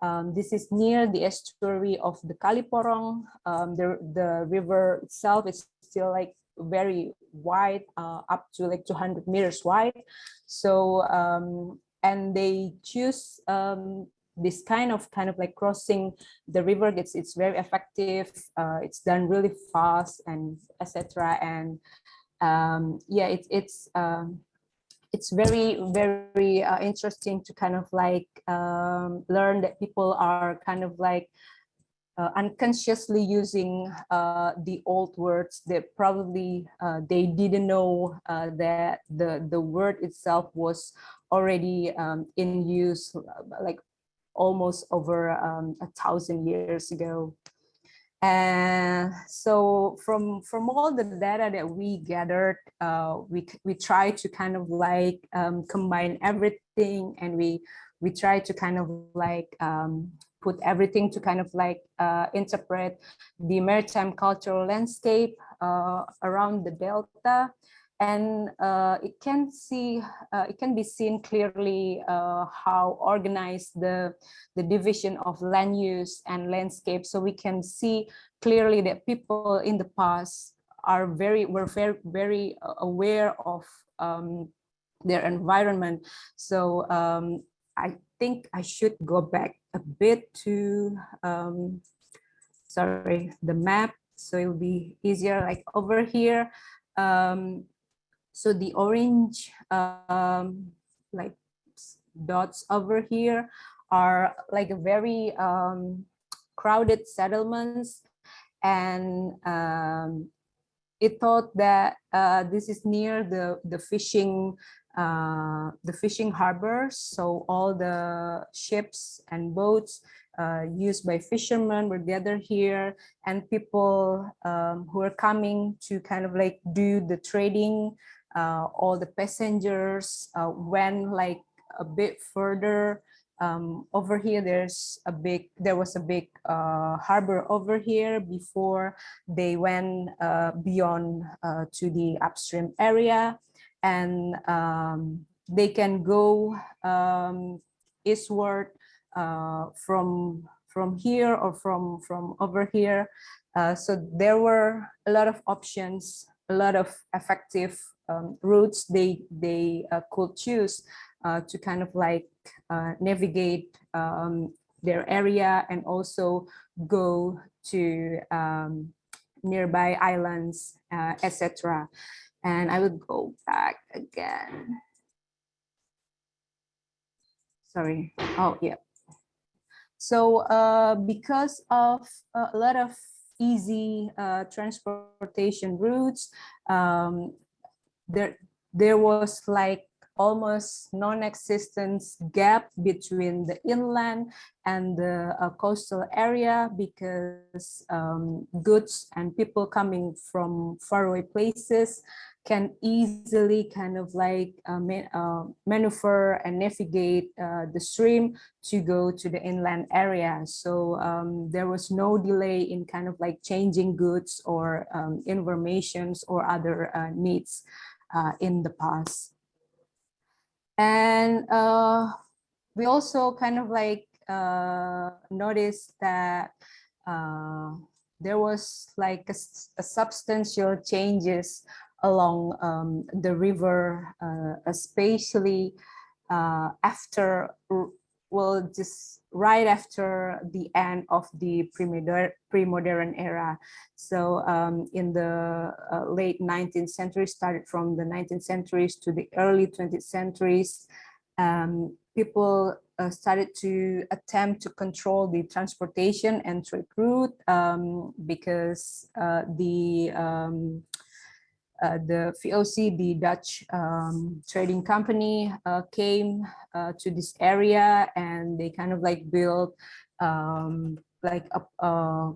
Speaker 2: um, this is near the estuary of the Kaliporong. Um, the, the river itself is still like very wide, uh, up to like 200 meters wide. So, um, and they choose um, this kind of kind of like crossing the river gets it's very effective uh, it's done really fast and etc and um, yeah it's it's um, it's very very uh, interesting to kind of like um, learn that people are kind of like uh, unconsciously using uh, the old words that probably uh, they didn't know uh, that the the word itself was already um, in use like almost over um, a thousand years ago. And so from from all the data that we gathered, uh, we we try to kind of like um, combine everything, and we we try to kind of like um, put everything to kind of like uh, interpret the maritime cultural landscape uh, around the delta and uh, it can see uh, it can be seen clearly uh, how organized the the division of land use and landscape. So we can see clearly that people in the past are very were very very aware of um, their environment. So um, I think I should go back a bit to um, sorry the map. So it'll be easier like over here. Um, so the orange um, like dots over here are like a very um, crowded settlements. And um, it thought that uh, this is near the the fishing uh, the fishing harbors so all the ships and boats uh, used by fishermen were gathered here. And people um, who are coming to kind of like do the trading all the passengers uh, went like a bit further. Um, over here there's a big there was a big uh, harbor over here before they went uh, beyond uh, to the upstream area. And um, they can go um, eastward uh, from from here or from from over here. So there were a lot of options a lot of effective um, routes they they uh, could choose uh, to kind of like uh, navigate um, their area and also go to um, nearby islands, uh, etc. And I will go back again. Sorry. Oh, yeah. So uh, because of a lot of easy uh, transportation routes, um, there there was like almost non-existent gap between the inland and the uh, coastal area because um, goods and people coming from faraway places can easily kind of like uh, man, uh, maneuver and navigate uh, the stream to go to the inland area. So um, there was no delay in kind of like changing goods or um, informations or other uh, needs uh, in the past. And uh, we also kind of like uh, noticed that uh, there was like a, a substantial changes along um, the river, uh, especially uh, after well, just right after the end of the pre-modern era. So um, in the uh, late 19th century, started from the 19th centuries to the early 20th centuries, um, people uh, started to attempt to control the transportation and trade route um, because uh, the um, uh, the VOC, the Dutch um, trading company, uh, came uh, to this area and they kind of like built um, like a uh,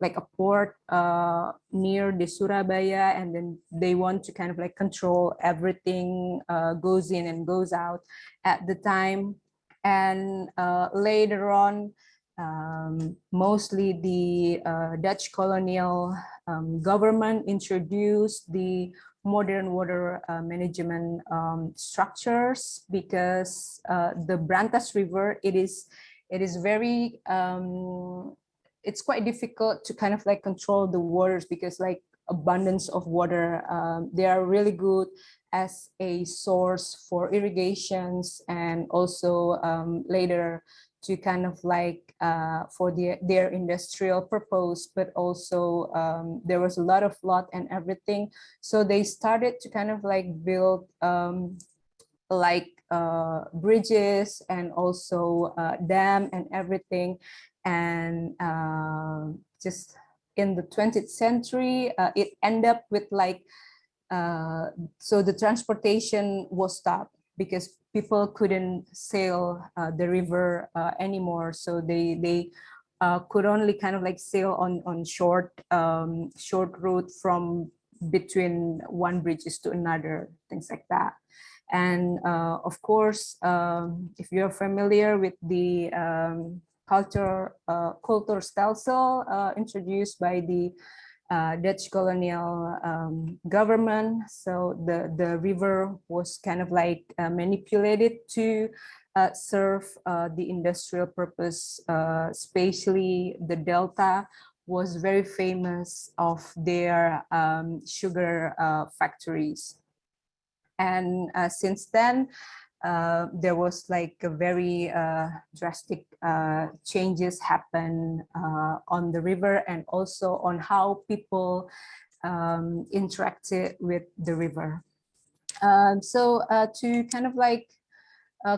Speaker 2: like a port uh, near the Surabaya, and then they want to kind of like control everything goes in and goes out at the time. And later on, um, mostly the uh, Dutch colonial um, government introduced the modern water uh, management um, structures because uh, the Brantas River, it is, it is very, um, it's quite difficult to kind of like control the waters because like abundance of water, um, they are really good as a source for irrigations and also um, later to kind of like uh, for the, their industrial purpose, but also um, there was a lot of lot and everything. So they started to kind of like build um, like uh, bridges and also uh, dam and everything. And uh, just in the 20th century, uh, it ended up with like, uh, so the transportation was stopped because people couldn't sail uh, the river anymore. So they, they could only kind of like sail on, on short, um, short route from between one bridges to another, things like that. And uh, of course, um, if you're familiar with the um, culture, uh, Cultuurstelsel uh, introduced by the uh, Dutch colonial um, government. So the, the river was kind of like uh, manipulated to uh, serve uh, the industrial purpose, especially the Delta was very famous of their um, sugar factories. And uh, since then, uh, there was like a very uh, drastic uh, changes happen uh, on the river and also on how people um, interacted with the river. Um, so uh, to kind of like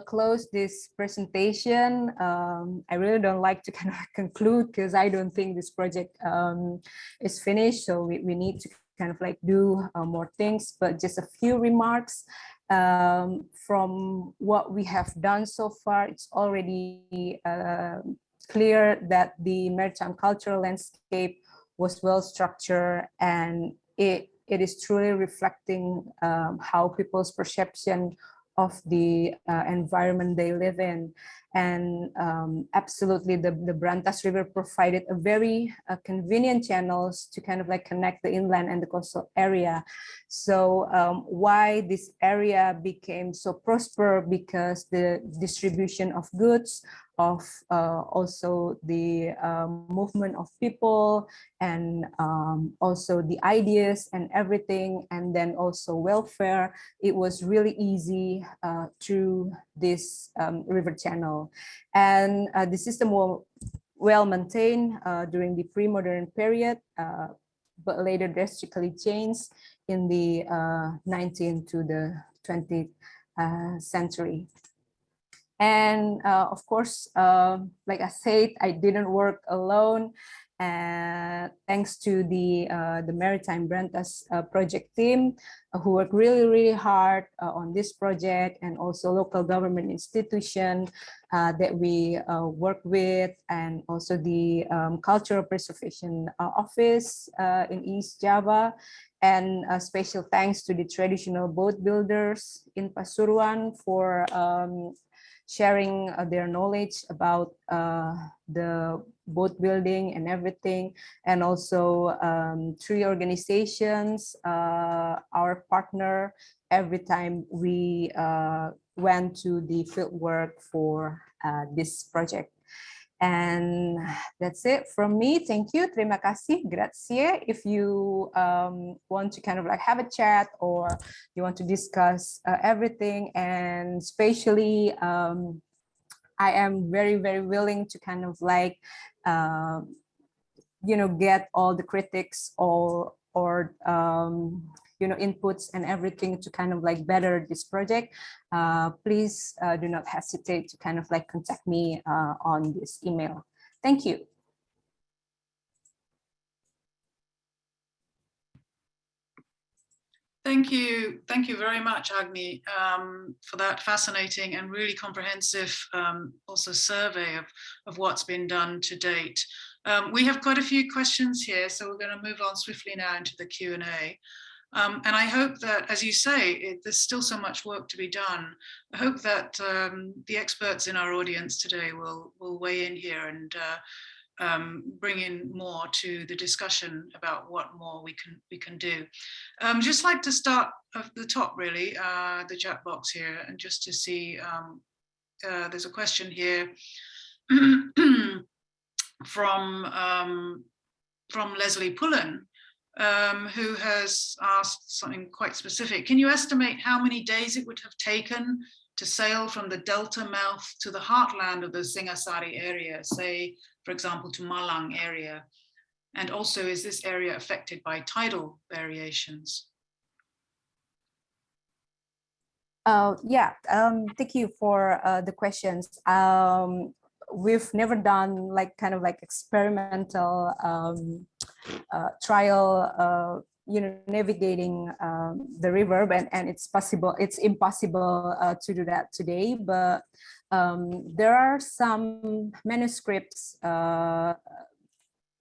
Speaker 2: close this presentation, um, I really don't like to kind of conclude because I don't think this project um, is finished. So we, we need to kind of like do more things, but just a few remarks um, from what we have done so far. It's already uh, clear that the maritime cultural landscape was well structured and it, it is truly reflecting um, how people's perception of the uh, environment they live in. And um, absolutely, the, the Brantas River provided a very uh, convenient channels to kind of like connect the inland and the coastal area. So um, why this area became so prosper because the distribution of goods of uh, also the um, movement of people and um, also the ideas and everything and then also welfare it was really easy uh, through this um, river channel and uh, the system will well maintained uh, during the pre-modern period uh, but later drastically changed in the 19th uh, to the 20th century and uh, of course, uh, like I said, I didn't work alone. Uh, thanks to the uh, the Maritime Brantas uh, project team who worked really, really hard on this project and also local government institution that we work with and also the um, Cultural Preservation Office in East Java. And a special thanks to the traditional boat builders in Pasuruan for um, sharing uh, their knowledge about uh, the boat building and everything. And also um, three organizations uh, our partner every time we uh, went to the field work for uh, this project and that's it from me. Thank you. Terima kasih. Grazie. If you um, want to kind of like have a chat or you want to discuss uh, everything and especially um, I am very, very willing to kind of like, uh, you know, get all the critics or, or um, you know, inputs and everything to kind of like better this project, uh, please uh, do not hesitate to kind of like contact me uh, on this email. Thank you.
Speaker 1: Thank you. Thank you very much, Agni, um, for that fascinating and really comprehensive um, also survey of, of what's been done to date. Um, we have quite a few questions here, so we're going to move on swiftly now into the Q&A. Um, and I hope that, as you say, it, there's still so much work to be done. I hope that um, the experts in our audience today will, will weigh in here and uh, um, bring in more to the discussion about what more we can we can do. Um, just like to start at the top, really, uh, the chat box here, and just to see, um, uh, there's a question here from um, from Leslie Pullen, um, who has asked something quite specific. Can you estimate how many days it would have taken to sail from the delta mouth to the heartland of the Singasari area, say, for example, to Malang area? And also, is this area affected by tidal variations?
Speaker 2: Uh, yeah, um, thank you for uh, the questions. Um, we've never done like kind of like experimental um, trial, uh, you know, navigating um, the river, and, and it's possible, it's impossible uh, to do that today, but um, there are some manuscripts uh,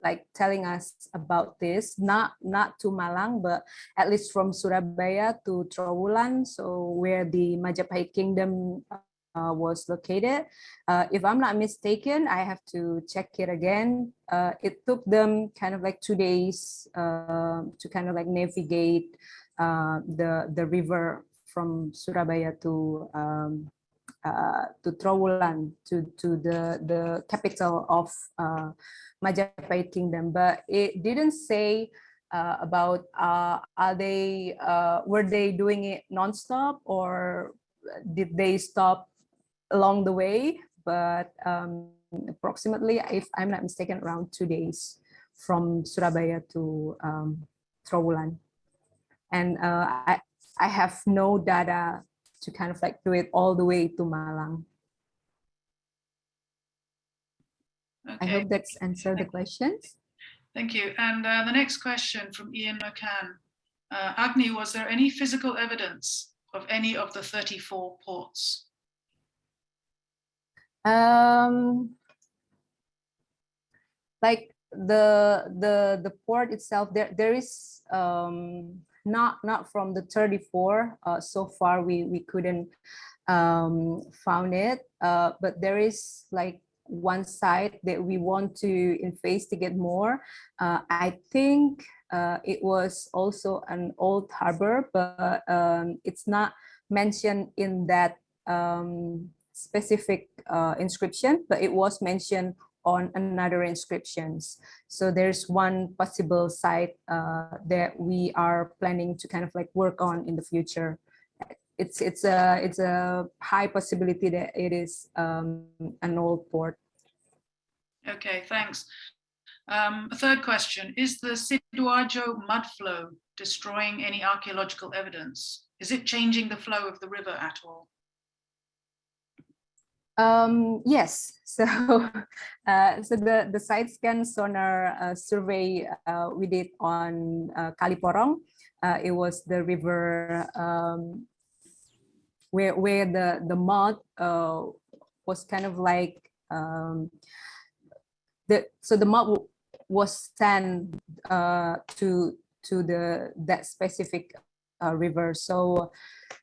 Speaker 2: like telling us about this, not not to Malang, but at least from Surabaya to Trowulan, so where the Majapahit kingdom uh, was located. Uh, if I'm not mistaken, I have to check it again. Uh, it took them kind of like two days uh, to kind of like navigate uh, the the river from Surabaya to um, uh, to Trowulan to to the the capital of Majapahit kingdom, but it didn't say uh, about uh, are they uh, were they doing it nonstop or did they stop along the way? But um, approximately, if I'm not mistaken, around two days from Surabaya to um, Trowulan. And uh, I, I have no data to kind of like do it all the way to Malang.
Speaker 1: Okay.
Speaker 2: I hope that's answered the questions.
Speaker 1: Thank you. And uh, the next question from Ian McCann. Uh, Agni, was there any physical evidence of any of the 34 ports?
Speaker 2: Um, like the the the port itself, there there is um, not not from the 34 uh, so far. We we couldn't um, found it, uh, but there is like one side that we want to investigate more. Uh, I think uh, it was also an old harbor, but um, it's not mentioned in that um, specific uh, inscription, but it was mentioned on another inscriptions. So there's one possible site uh, that we are planning to kind of like work on in the future it's it's a it's a high possibility that it is um, an old port.
Speaker 1: Okay, thanks. Um, a third question, is the Sidoarjo mud flow destroying any archaeological evidence? Is it changing the flow of the river at all?
Speaker 2: Um, yes, so uh, so the the side scan sonar uh, survey uh, we did on uh, Kaliporong, uh, it was the river um, where where the the mud uh, was kind of like um, the so the mud was sent uh, to to the that specific river. So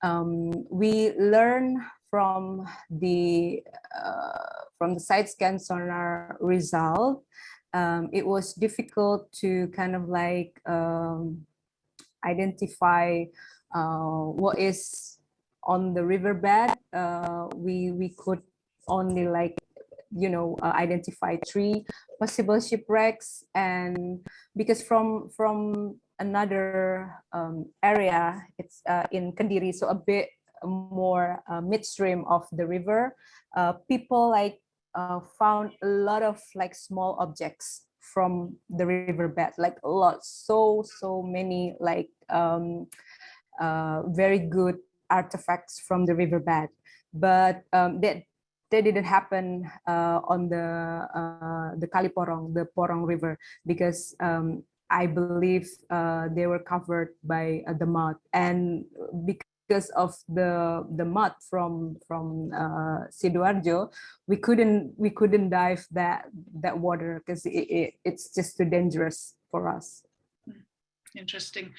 Speaker 2: um, we learn from the uh, from the side scan sonar result. Um, it was difficult to kind of like um, identify uh, what is on the riverbed, uh, we we could only like you know uh, identify three possible shipwrecks and because from from another um, area it's uh, in Kediri so a bit more uh, midstream of the river. Uh, people like uh, found a lot of like small objects from the riverbed like a lot. So so many like um, uh, very good artifacts from the riverbed, but um, that that didn't happen uh, on the uh, the Kaliporong, the Porong River, because um, I believe uh, they were covered by uh, the mud, and because of the the mud from from uh, Sidoarjo, we couldn't we couldn't dive that that water because it, it, it's just too dangerous for us.
Speaker 1: Interesting.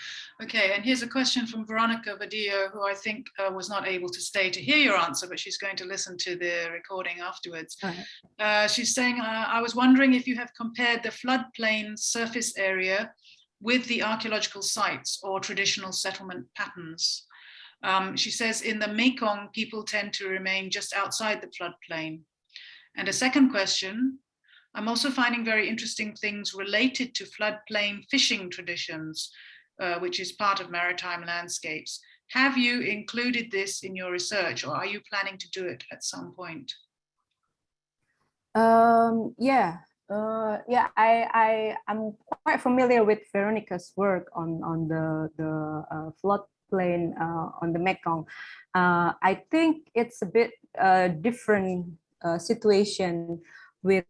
Speaker 1: Okay, and here's a question from Veronica Vadillo, who I think uh, was not able to stay to hear your answer, but she's going to listen to the recording afterwards.
Speaker 2: Right.
Speaker 1: Uh, she's saying, uh, I was wondering if you have compared the floodplain surface area with the archaeological sites or traditional settlement patterns. Um, she says in the Mekong, people tend to remain just outside the floodplain. And a second question, I'm also finding very interesting things related to floodplain fishing traditions, uh, which is part of maritime landscapes. Have you included this in your research or are you planning to do it at some point?
Speaker 2: Um, yeah, uh, yeah, I, I, I'm quite familiar with Veronica's work on, on the, the uh, floodplain uh, on the Mekong. Uh, I think it's a bit uh, different situation with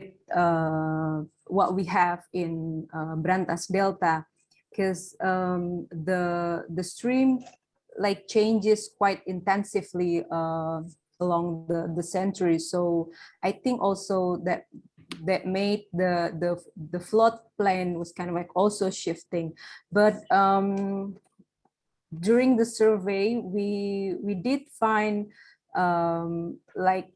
Speaker 2: what we have in Brantas Delta, because um, the the stream like changes quite intensively uh, along the the centuries. So I think also that that made the the the floodplain was kind of like also shifting, but um, during the survey we we did find um, like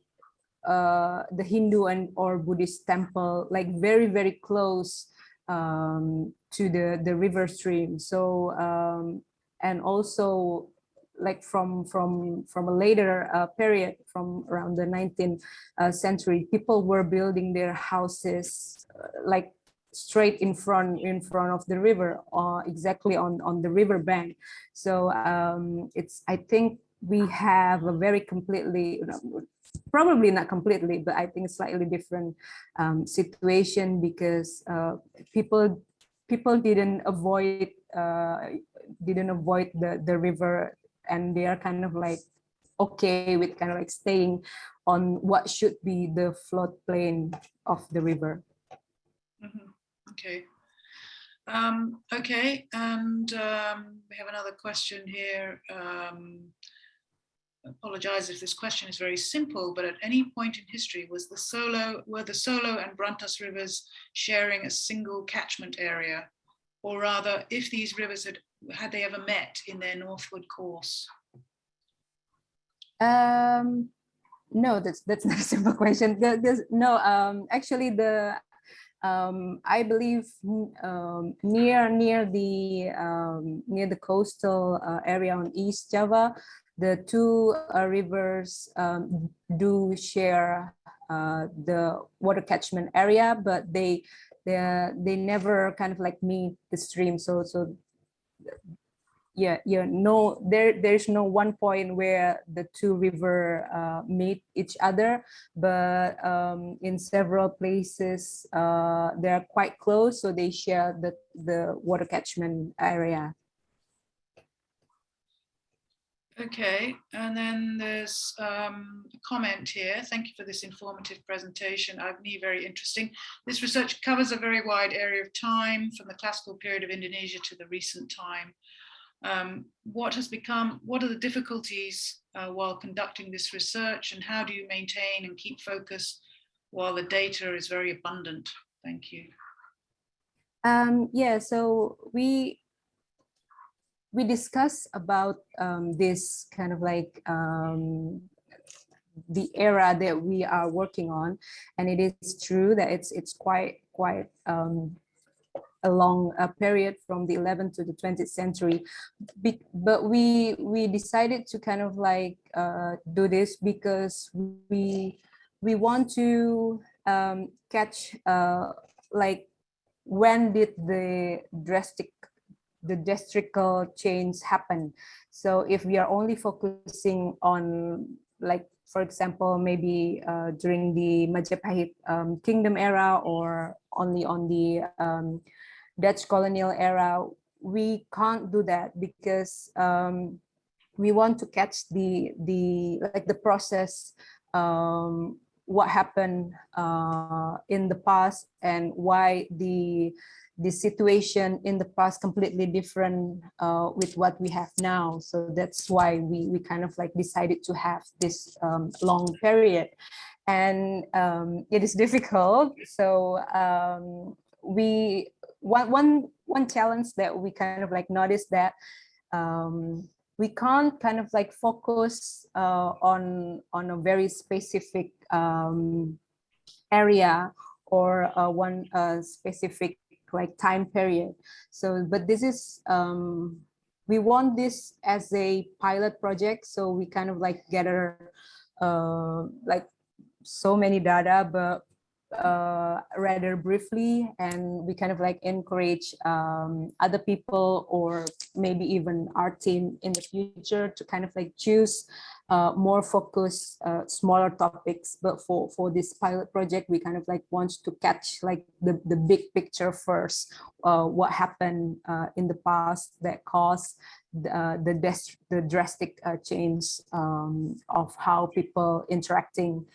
Speaker 2: uh, the Hindu and or Buddhist temple like very very close um, to the the river stream. So um, and also like from from from a later uh, period from around the 19th uh, century people were building their houses uh, like straight in front in front of the river uh, exactly on on the river bank so um, it's i think we have a very completely probably not completely but i think slightly different um, situation because uh, people people didn't avoid uh, didn't avoid the the river and they are kind of like okay with kind of like staying on what should be the floodplain of the river.
Speaker 1: Mm -hmm. Okay. Um, okay, and um, we have another question here. Um, apologize if this question is very simple, but at any point in history was the Solo, were the Solo and Brantas rivers sharing a single catchment area? Or rather, if these rivers had had they ever met in their northward course?
Speaker 2: Um, no, that's that's not a simple question. No, um, actually, the um, I believe um, near near the um, near the coastal uh, area on East Java, the two uh, rivers um, do share uh, the water catchment area, but they they they never kind of like meet the stream. So so yeah yeah no there there's no one point where the two river uh, meet each other but um, in several places uh, they're quite close so they share the the water catchment area
Speaker 1: Okay, and then there's um, a comment here. Thank you for this informative presentation. i Agni, very interesting. This research covers a very wide area of time from the classical period of Indonesia to the recent time. Um, what has become, what are the difficulties uh, while conducting this research and how do you maintain and keep focus while the data is very abundant? Thank you.
Speaker 2: Um, yeah, so we we discuss about um, this kind of like um, the era that we are working on, and it is true that it's it's quite quite um, a long uh, period from the 11th to the 20th century. Be but we we decided to kind of like uh, do this because we we want to um, catch uh, like when did the drastic the districtal change happen. So if we are only focusing on like, for example, maybe uh, during the Majapahit um, kingdom era or only on the um, Dutch colonial era, we can't do that because um, we want to catch the the like the process um, what happened uh, in the past and why the the situation in the past completely different uh, with what we have now. So that's why we, we kind of like decided to have this um, long period. And um, it is difficult. So um, we, one, one, one challenge that we kind of like noticed that um, we can't kind of like focus uh, on, on a very specific um, area or uh, one uh, specific like time period. So, but this is, um, we want this as a pilot project. So we kind of like gather uh, like so many data, but uh, rather briefly and we kind of like encourage um, other people or maybe even our team in the future to kind of like choose uh, more focused, uh, smaller topics. But for, for this pilot project, we kind of like want to catch like the, the big picture first, uh, what happened uh, in the past that caused the, uh, the, the drastic change um, of how people interacting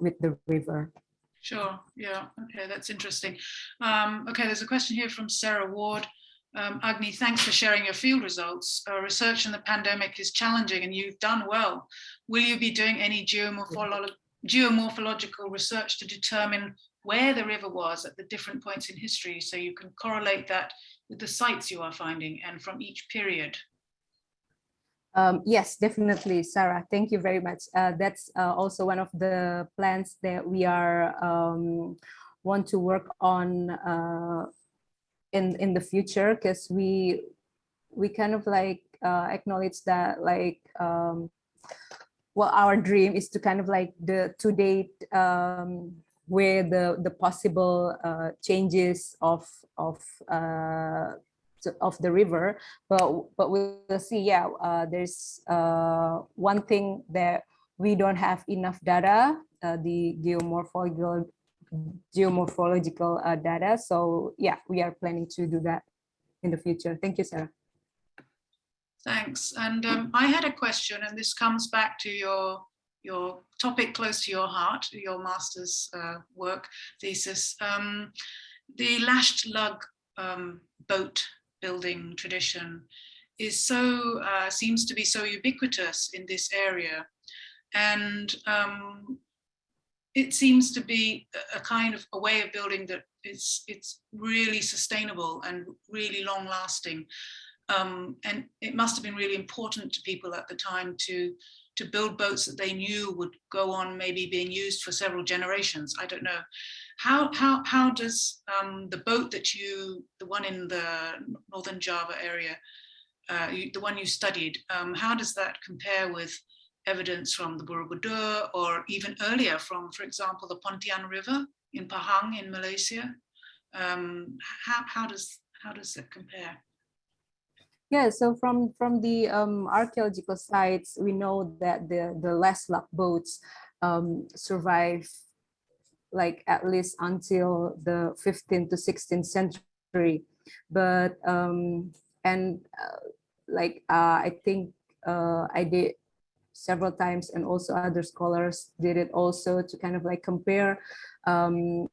Speaker 2: with the river.
Speaker 1: Sure. Yeah. Okay. That's interesting. Um, okay. There's a question here from Sarah Ward. Um, Agni, thanks for sharing your field results. Uh, research in the pandemic is challenging and you've done well. Will you be doing any geomorpholo geomorphological research to determine where the river was at the different points in history so you can correlate that with the sites you are finding and from each period?
Speaker 2: Um, yes, definitely, Sarah. Thank you very much. Uh, that's uh, also one of the plans that we are um, want to work on uh, in in the future because we we kind of like uh, acknowledge that like um, well our dream is to kind of like the to date um, where the the possible uh, changes of of uh, of the river but but we'll see yeah uh, there's uh, one thing that we don't have enough data uh, the geomorphological geomorphological uh, data. So yeah we are planning to do that in the future. Thank you sarah.
Speaker 1: Thanks. And um, i had a question and this comes back to your your topic close to your heart your master's uh, work thesis. Um, the lashed lug um, boat building tradition is so uh, seems to be so ubiquitous in this area. And um, it seems to be a kind of a way of building that it's it's really sustainable and really long lasting um, and it must have been really important to people at the time to to build boats that they knew would go on maybe being used for several generations i don't know how how how does um, the boat that you the one in the northern java area uh, you, the one you studied um, how does that compare with evidence from the Borobudur or even earlier from, for example, the Pontian River in Pahang in Malaysia. Um, how, how, does, how does that compare?
Speaker 2: Yeah, so from from the um, archaeological sites, we know that the the lashed lug boats um, survive like at least until the 15th to 16th century. But um, and uh, like uh, I think uh, I did several times and also other scholars did it also to kind of like compare um,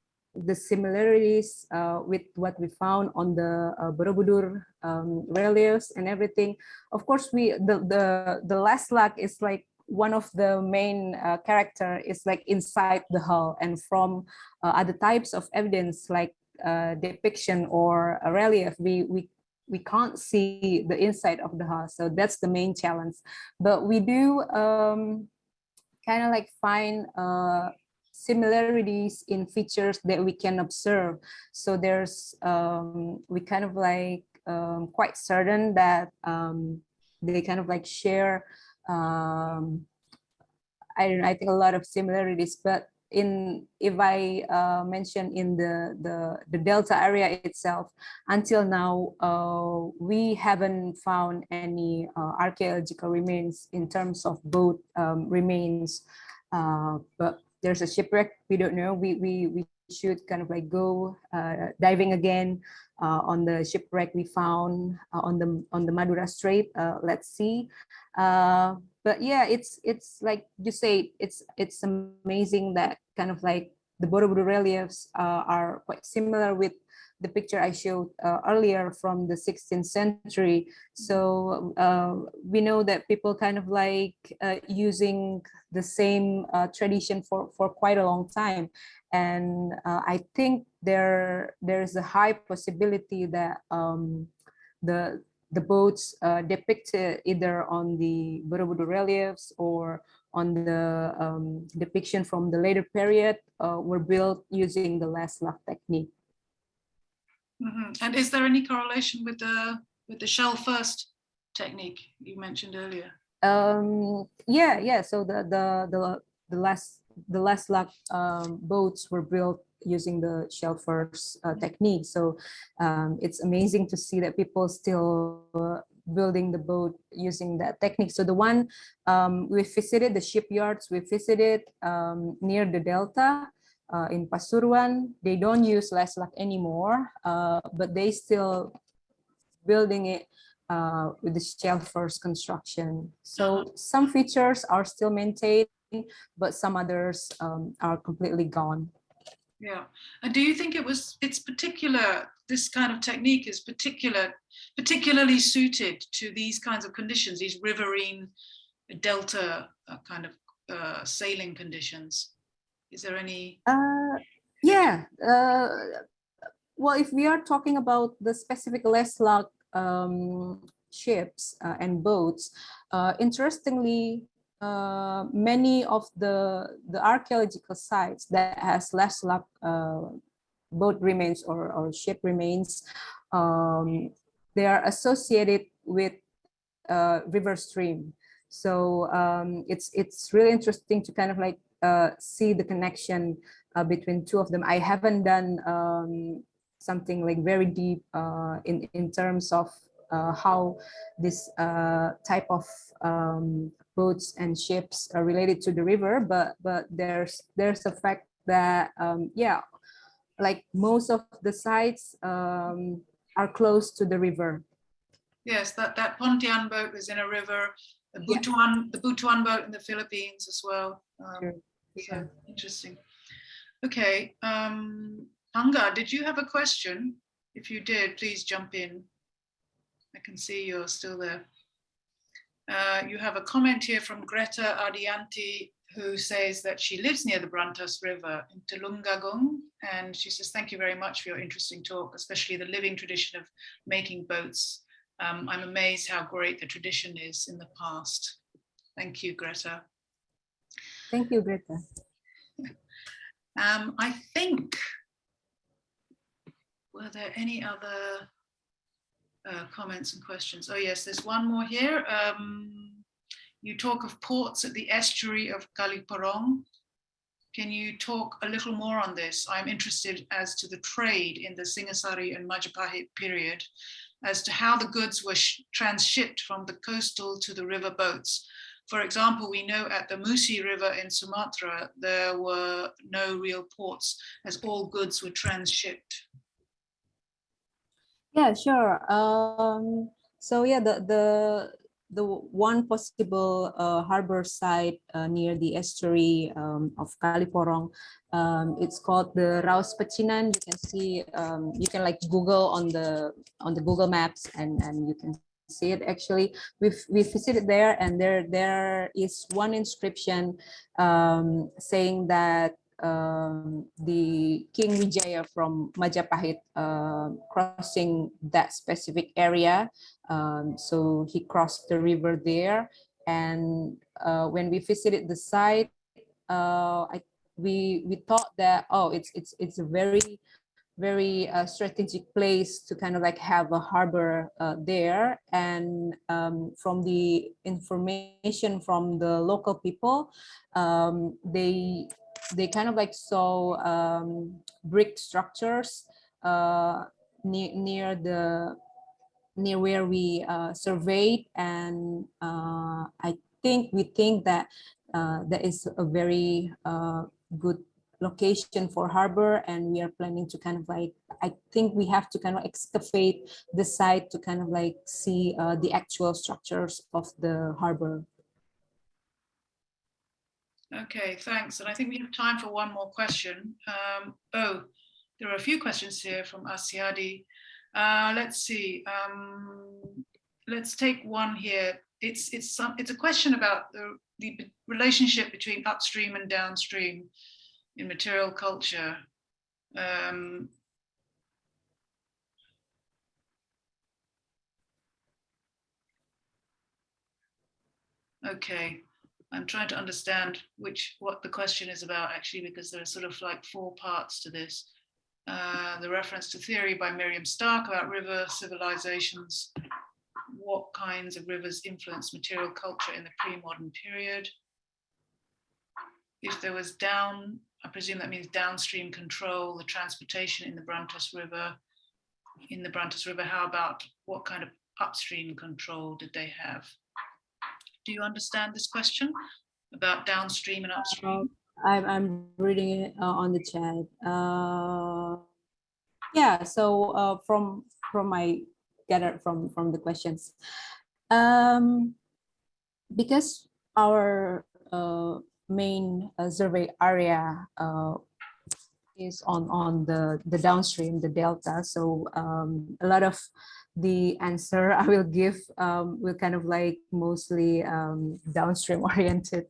Speaker 2: the similarities uh, with what we found on the uh, Borobudur um, reliefs and everything. Of course, we the the the lashed lug is like one of the main uh, character is like inside the hull and from uh, other types of evidence like uh, depiction or a relief we we we can't see the inside of the house so that's the main challenge but we do um, kind of like find uh, similarities in features that we can observe. So there's um, we kind of like um, quite certain that um, they kind of like share um, I don't know, I think a lot of similarities but in if I uh, in the, the, the Delta area itself, until now, uh, we haven't found any uh, archaeological remains in terms of boat um, remains, uh, but there's a shipwreck, we don't know, we, we, we should kind of like go uh, diving again uh, on the shipwreck we found on the on the Madura Strait, let's see. But yeah it's it's like you say it's it's amazing that kind of like the Borobudur reliefs uh, are quite similar with the picture I showed uh, earlier from the 16th century. So uh, we know that people kind of like uh, using the same uh, tradition for, for quite a long time. And uh, I think there there's a high possibility that um, the the boats uh, depicted either on the Borobudur reliefs or on the um, depiction from the later period were built using the lashed lug technique.
Speaker 1: Mm -hmm. And is there any correlation with the with the shell first technique you mentioned earlier?
Speaker 2: Um, yeah, yeah. So the the the the last the lashed lug um, boats were built using the shell first uh, technique. So um, it's amazing to see that people still uh, building the boat using that technique. So the one um, we visited the shipyards, we visited um, near the Delta uh, in Pasuruan. They don't use lashed lug anymore, uh, but they still building it uh, with the shell first construction. So some features are still maintained, but some others um, are completely gone.
Speaker 1: Yeah. And do you think it was, it's particular, this kind of technique is particular, particularly suited to these kinds of conditions, these riverine delta uh, kind of uh, sailing conditions? Is there any?
Speaker 2: Uh, yeah. Uh, well, if we are talking about the specific lashed lug um, ships uh, and boats, uh, interestingly, uh, many of the the archaeological sites that has lashed lug uh, boat remains or, or ship remains, um, they are associated with river stream. So um, it's it's really interesting to kind of like uh, see the connection uh, between two of them. I haven't done um, something like very deep uh, in in terms of uh, how this uh, type of um, boats and ships are related to the river, but but there's there's a fact that um, yeah, like most of the sites um, are close to the river.
Speaker 1: Yes, that, that Pontian boat was in a river, the
Speaker 2: Yeah.
Speaker 1: Butuan, the Butuan boat in the Philippines as well. Um, So. Interesting. Okay, um, Anga, did you have a question? If you did, please jump in. I can see you're still there. Uh, you have a comment here from Greta Ardianti, who says that she lives near the Brantas River in Tulungagung. And she says, thank you very much for your interesting talk, especially the living tradition of making boats. Um, I'm amazed how great the tradition is in the past. Thank you, Greta.
Speaker 2: Thank you, Greta.
Speaker 1: Um, I think, were there any other uh, comments and questions? Oh yes, there's one more here. Um, you talk of ports at the estuary of Kaliporong. Can you talk a little more on this? I'm interested as to the trade in the Singasari and Majapahit period, as to how the goods were transshipped from the coastal to the river boats. For example, we know at the Musi River in Sumatra, there were no real ports as all goods were transshipped.
Speaker 2: Yeah, sure. Um, so yeah, the the the one possible uh, harbor site uh, near the estuary um, of Kaliporong, um, it's called the Raus Pecinan. You can see, um, you can like Google on the on the Google Maps, and and you can see it. Actually, we've we visited there, and there there is one inscription um, saying that um, the King Wijaya from Majapahit uh, crossing that specific area. Um, so he crossed the river there. And uh, when we visited the site, uh, I, we, we thought that, oh, it's, it's, it's a very, very uh, strategic place to kind of like have a harbor uh, there. And um, from the information from the local people, um, they they kind of like saw um, brick structures uh, near near the near where we uh, surveyed, and uh, I think we think that uh, that is a very good location for harbor, and we are planning to kind of like I think we have to kind of excavate the site to kind of like see uh, the actual structures of the harbor.
Speaker 1: Okay, thanks. And I think we have time for one more question. Um, oh, there are a few questions here from Asiadi. Uh, let's see. Um, let's take one here. It's it's some it's a question about the the relationship between upstream and downstream in material culture. Um, okay. I'm trying to understand which what the question is about actually, because there are sort of like four parts to this. Uh, the reference to theory by Miriam Stark about river civilizations, what kinds of rivers influence material culture in the pre-modern period. If there was down I presume that means downstream control, the transportation in the Brantas River, in the Brantas River. How about what kind of upstream control did they have? Do you understand this question about downstream and upstream?
Speaker 2: I'm, I'm reading it uh, on the chat. Uh, yeah, so uh, from from my gather from from the questions, um, because our uh, main uh, survey area uh, is on on the the downstream, the delta. So um, a lot of the answer I will give um, will kind of like mostly um, downstream oriented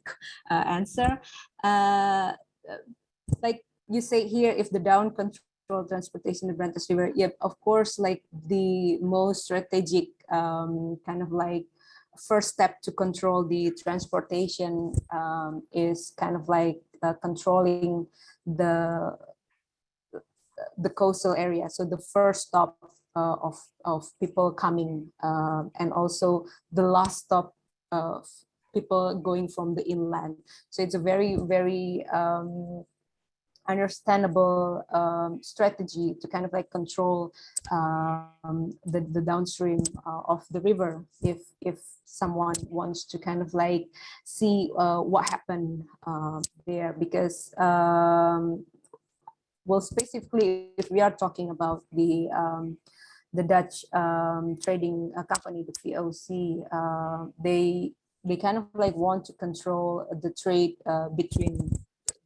Speaker 2: uh, answer. Uh, like you say here, if the down control transportation the Brantas River, yep, of course, like the most strategic um, kind of like first step to control the transportation um, is kind of like uh, controlling the the coastal area. So the first stop uh, of, of people coming uh, and also the last stop of people going from the inland. So it's a very, very um, understandable um, strategy to kind of like control um, the, the downstream uh, of the river if if someone wants to kind of like see uh, what happened uh, there because um, well specifically if we are talking about the um, the Dutch um, trading uh, company, the VOC, uh, they they kind of like want to control the trade uh, between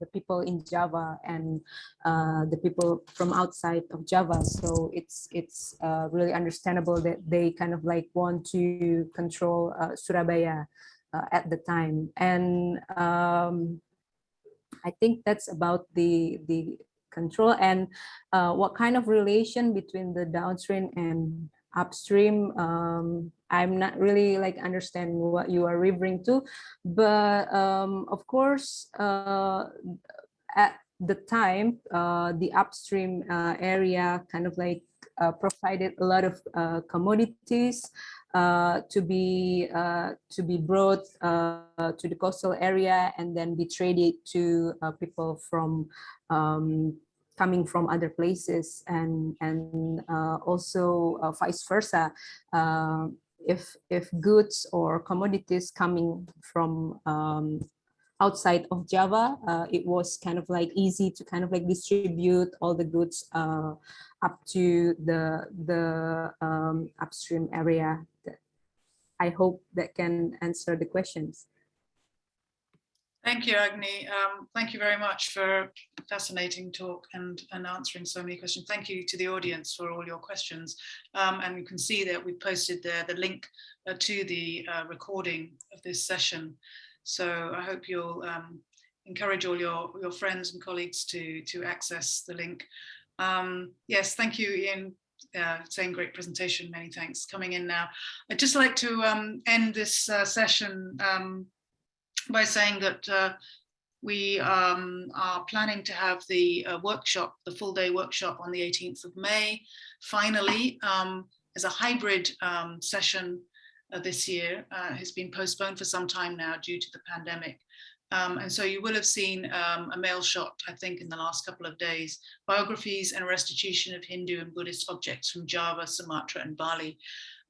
Speaker 2: the people in Java and uh, the people from outside of Java. So it's it's uh, really understandable that they kind of like want to control uh, Surabaya at the time. And um, I think that's about the the control and uh, what kind of relation between the downstream and upstream um, i'm not really like understand what you are referring to. But um, of course uh, at the time uh, the upstream uh, area kind of like uh, provided a lot of uh, commodities to be to be brought to the coastal area and then be traded to people from um, coming from other places and and uh, also uh, vice versa uh, if if goods or commodities coming from um, outside of Java, uh, it was kind of like easy to kind of like distribute all the goods uh, up to the the um, upstream area. I hope that can answer the questions.
Speaker 1: Thank you, Agni. Um, thank you very much for a fascinating talk and, and answering so many questions. Thank you to the audience for all your questions. Um, and you can see that we posted there the link uh, to the uh, recording of this session. So I hope you'll um, encourage all your, your friends and colleagues to, to access the link. Um, yes, thank you, Ian, uh, saying great presentation. Many thanks coming in now. I'd just like to um, end this uh, session um, by saying that uh, we um, are planning to have the uh, workshop, the full day workshop on the 18th of May, finally, um, as a hybrid um, session uh, this year. Uh, has been postponed for some time now due to the pandemic. Um, and so you will have seen um, a mail shot, I think, in the last couple of days, biographies and restitution of Hindu and Buddhist objects from Java, Sumatra and Bali.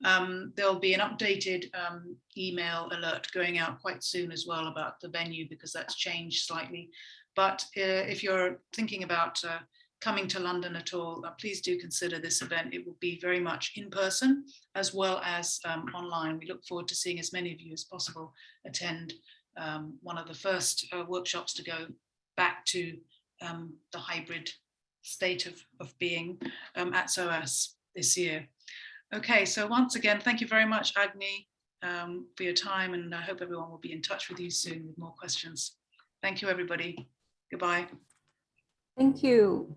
Speaker 1: Um, there'll be an updated um, email alert going out quite soon as well about the venue because that's changed slightly. But uh, if you're thinking about uh, coming to London at all, uh, please do consider this event. It will be very much in person as well as um, online. We look forward to seeing as many of you as possible attend um, one of the first uh, workshops to go back to um, the hybrid state of, of being um, at SOAS this year. Okay, so once again, thank you very much, Agni, um, for your time, and I hope everyone will be in touch with you soon with more questions. Thank you, everybody. Goodbye.
Speaker 2: Thank you.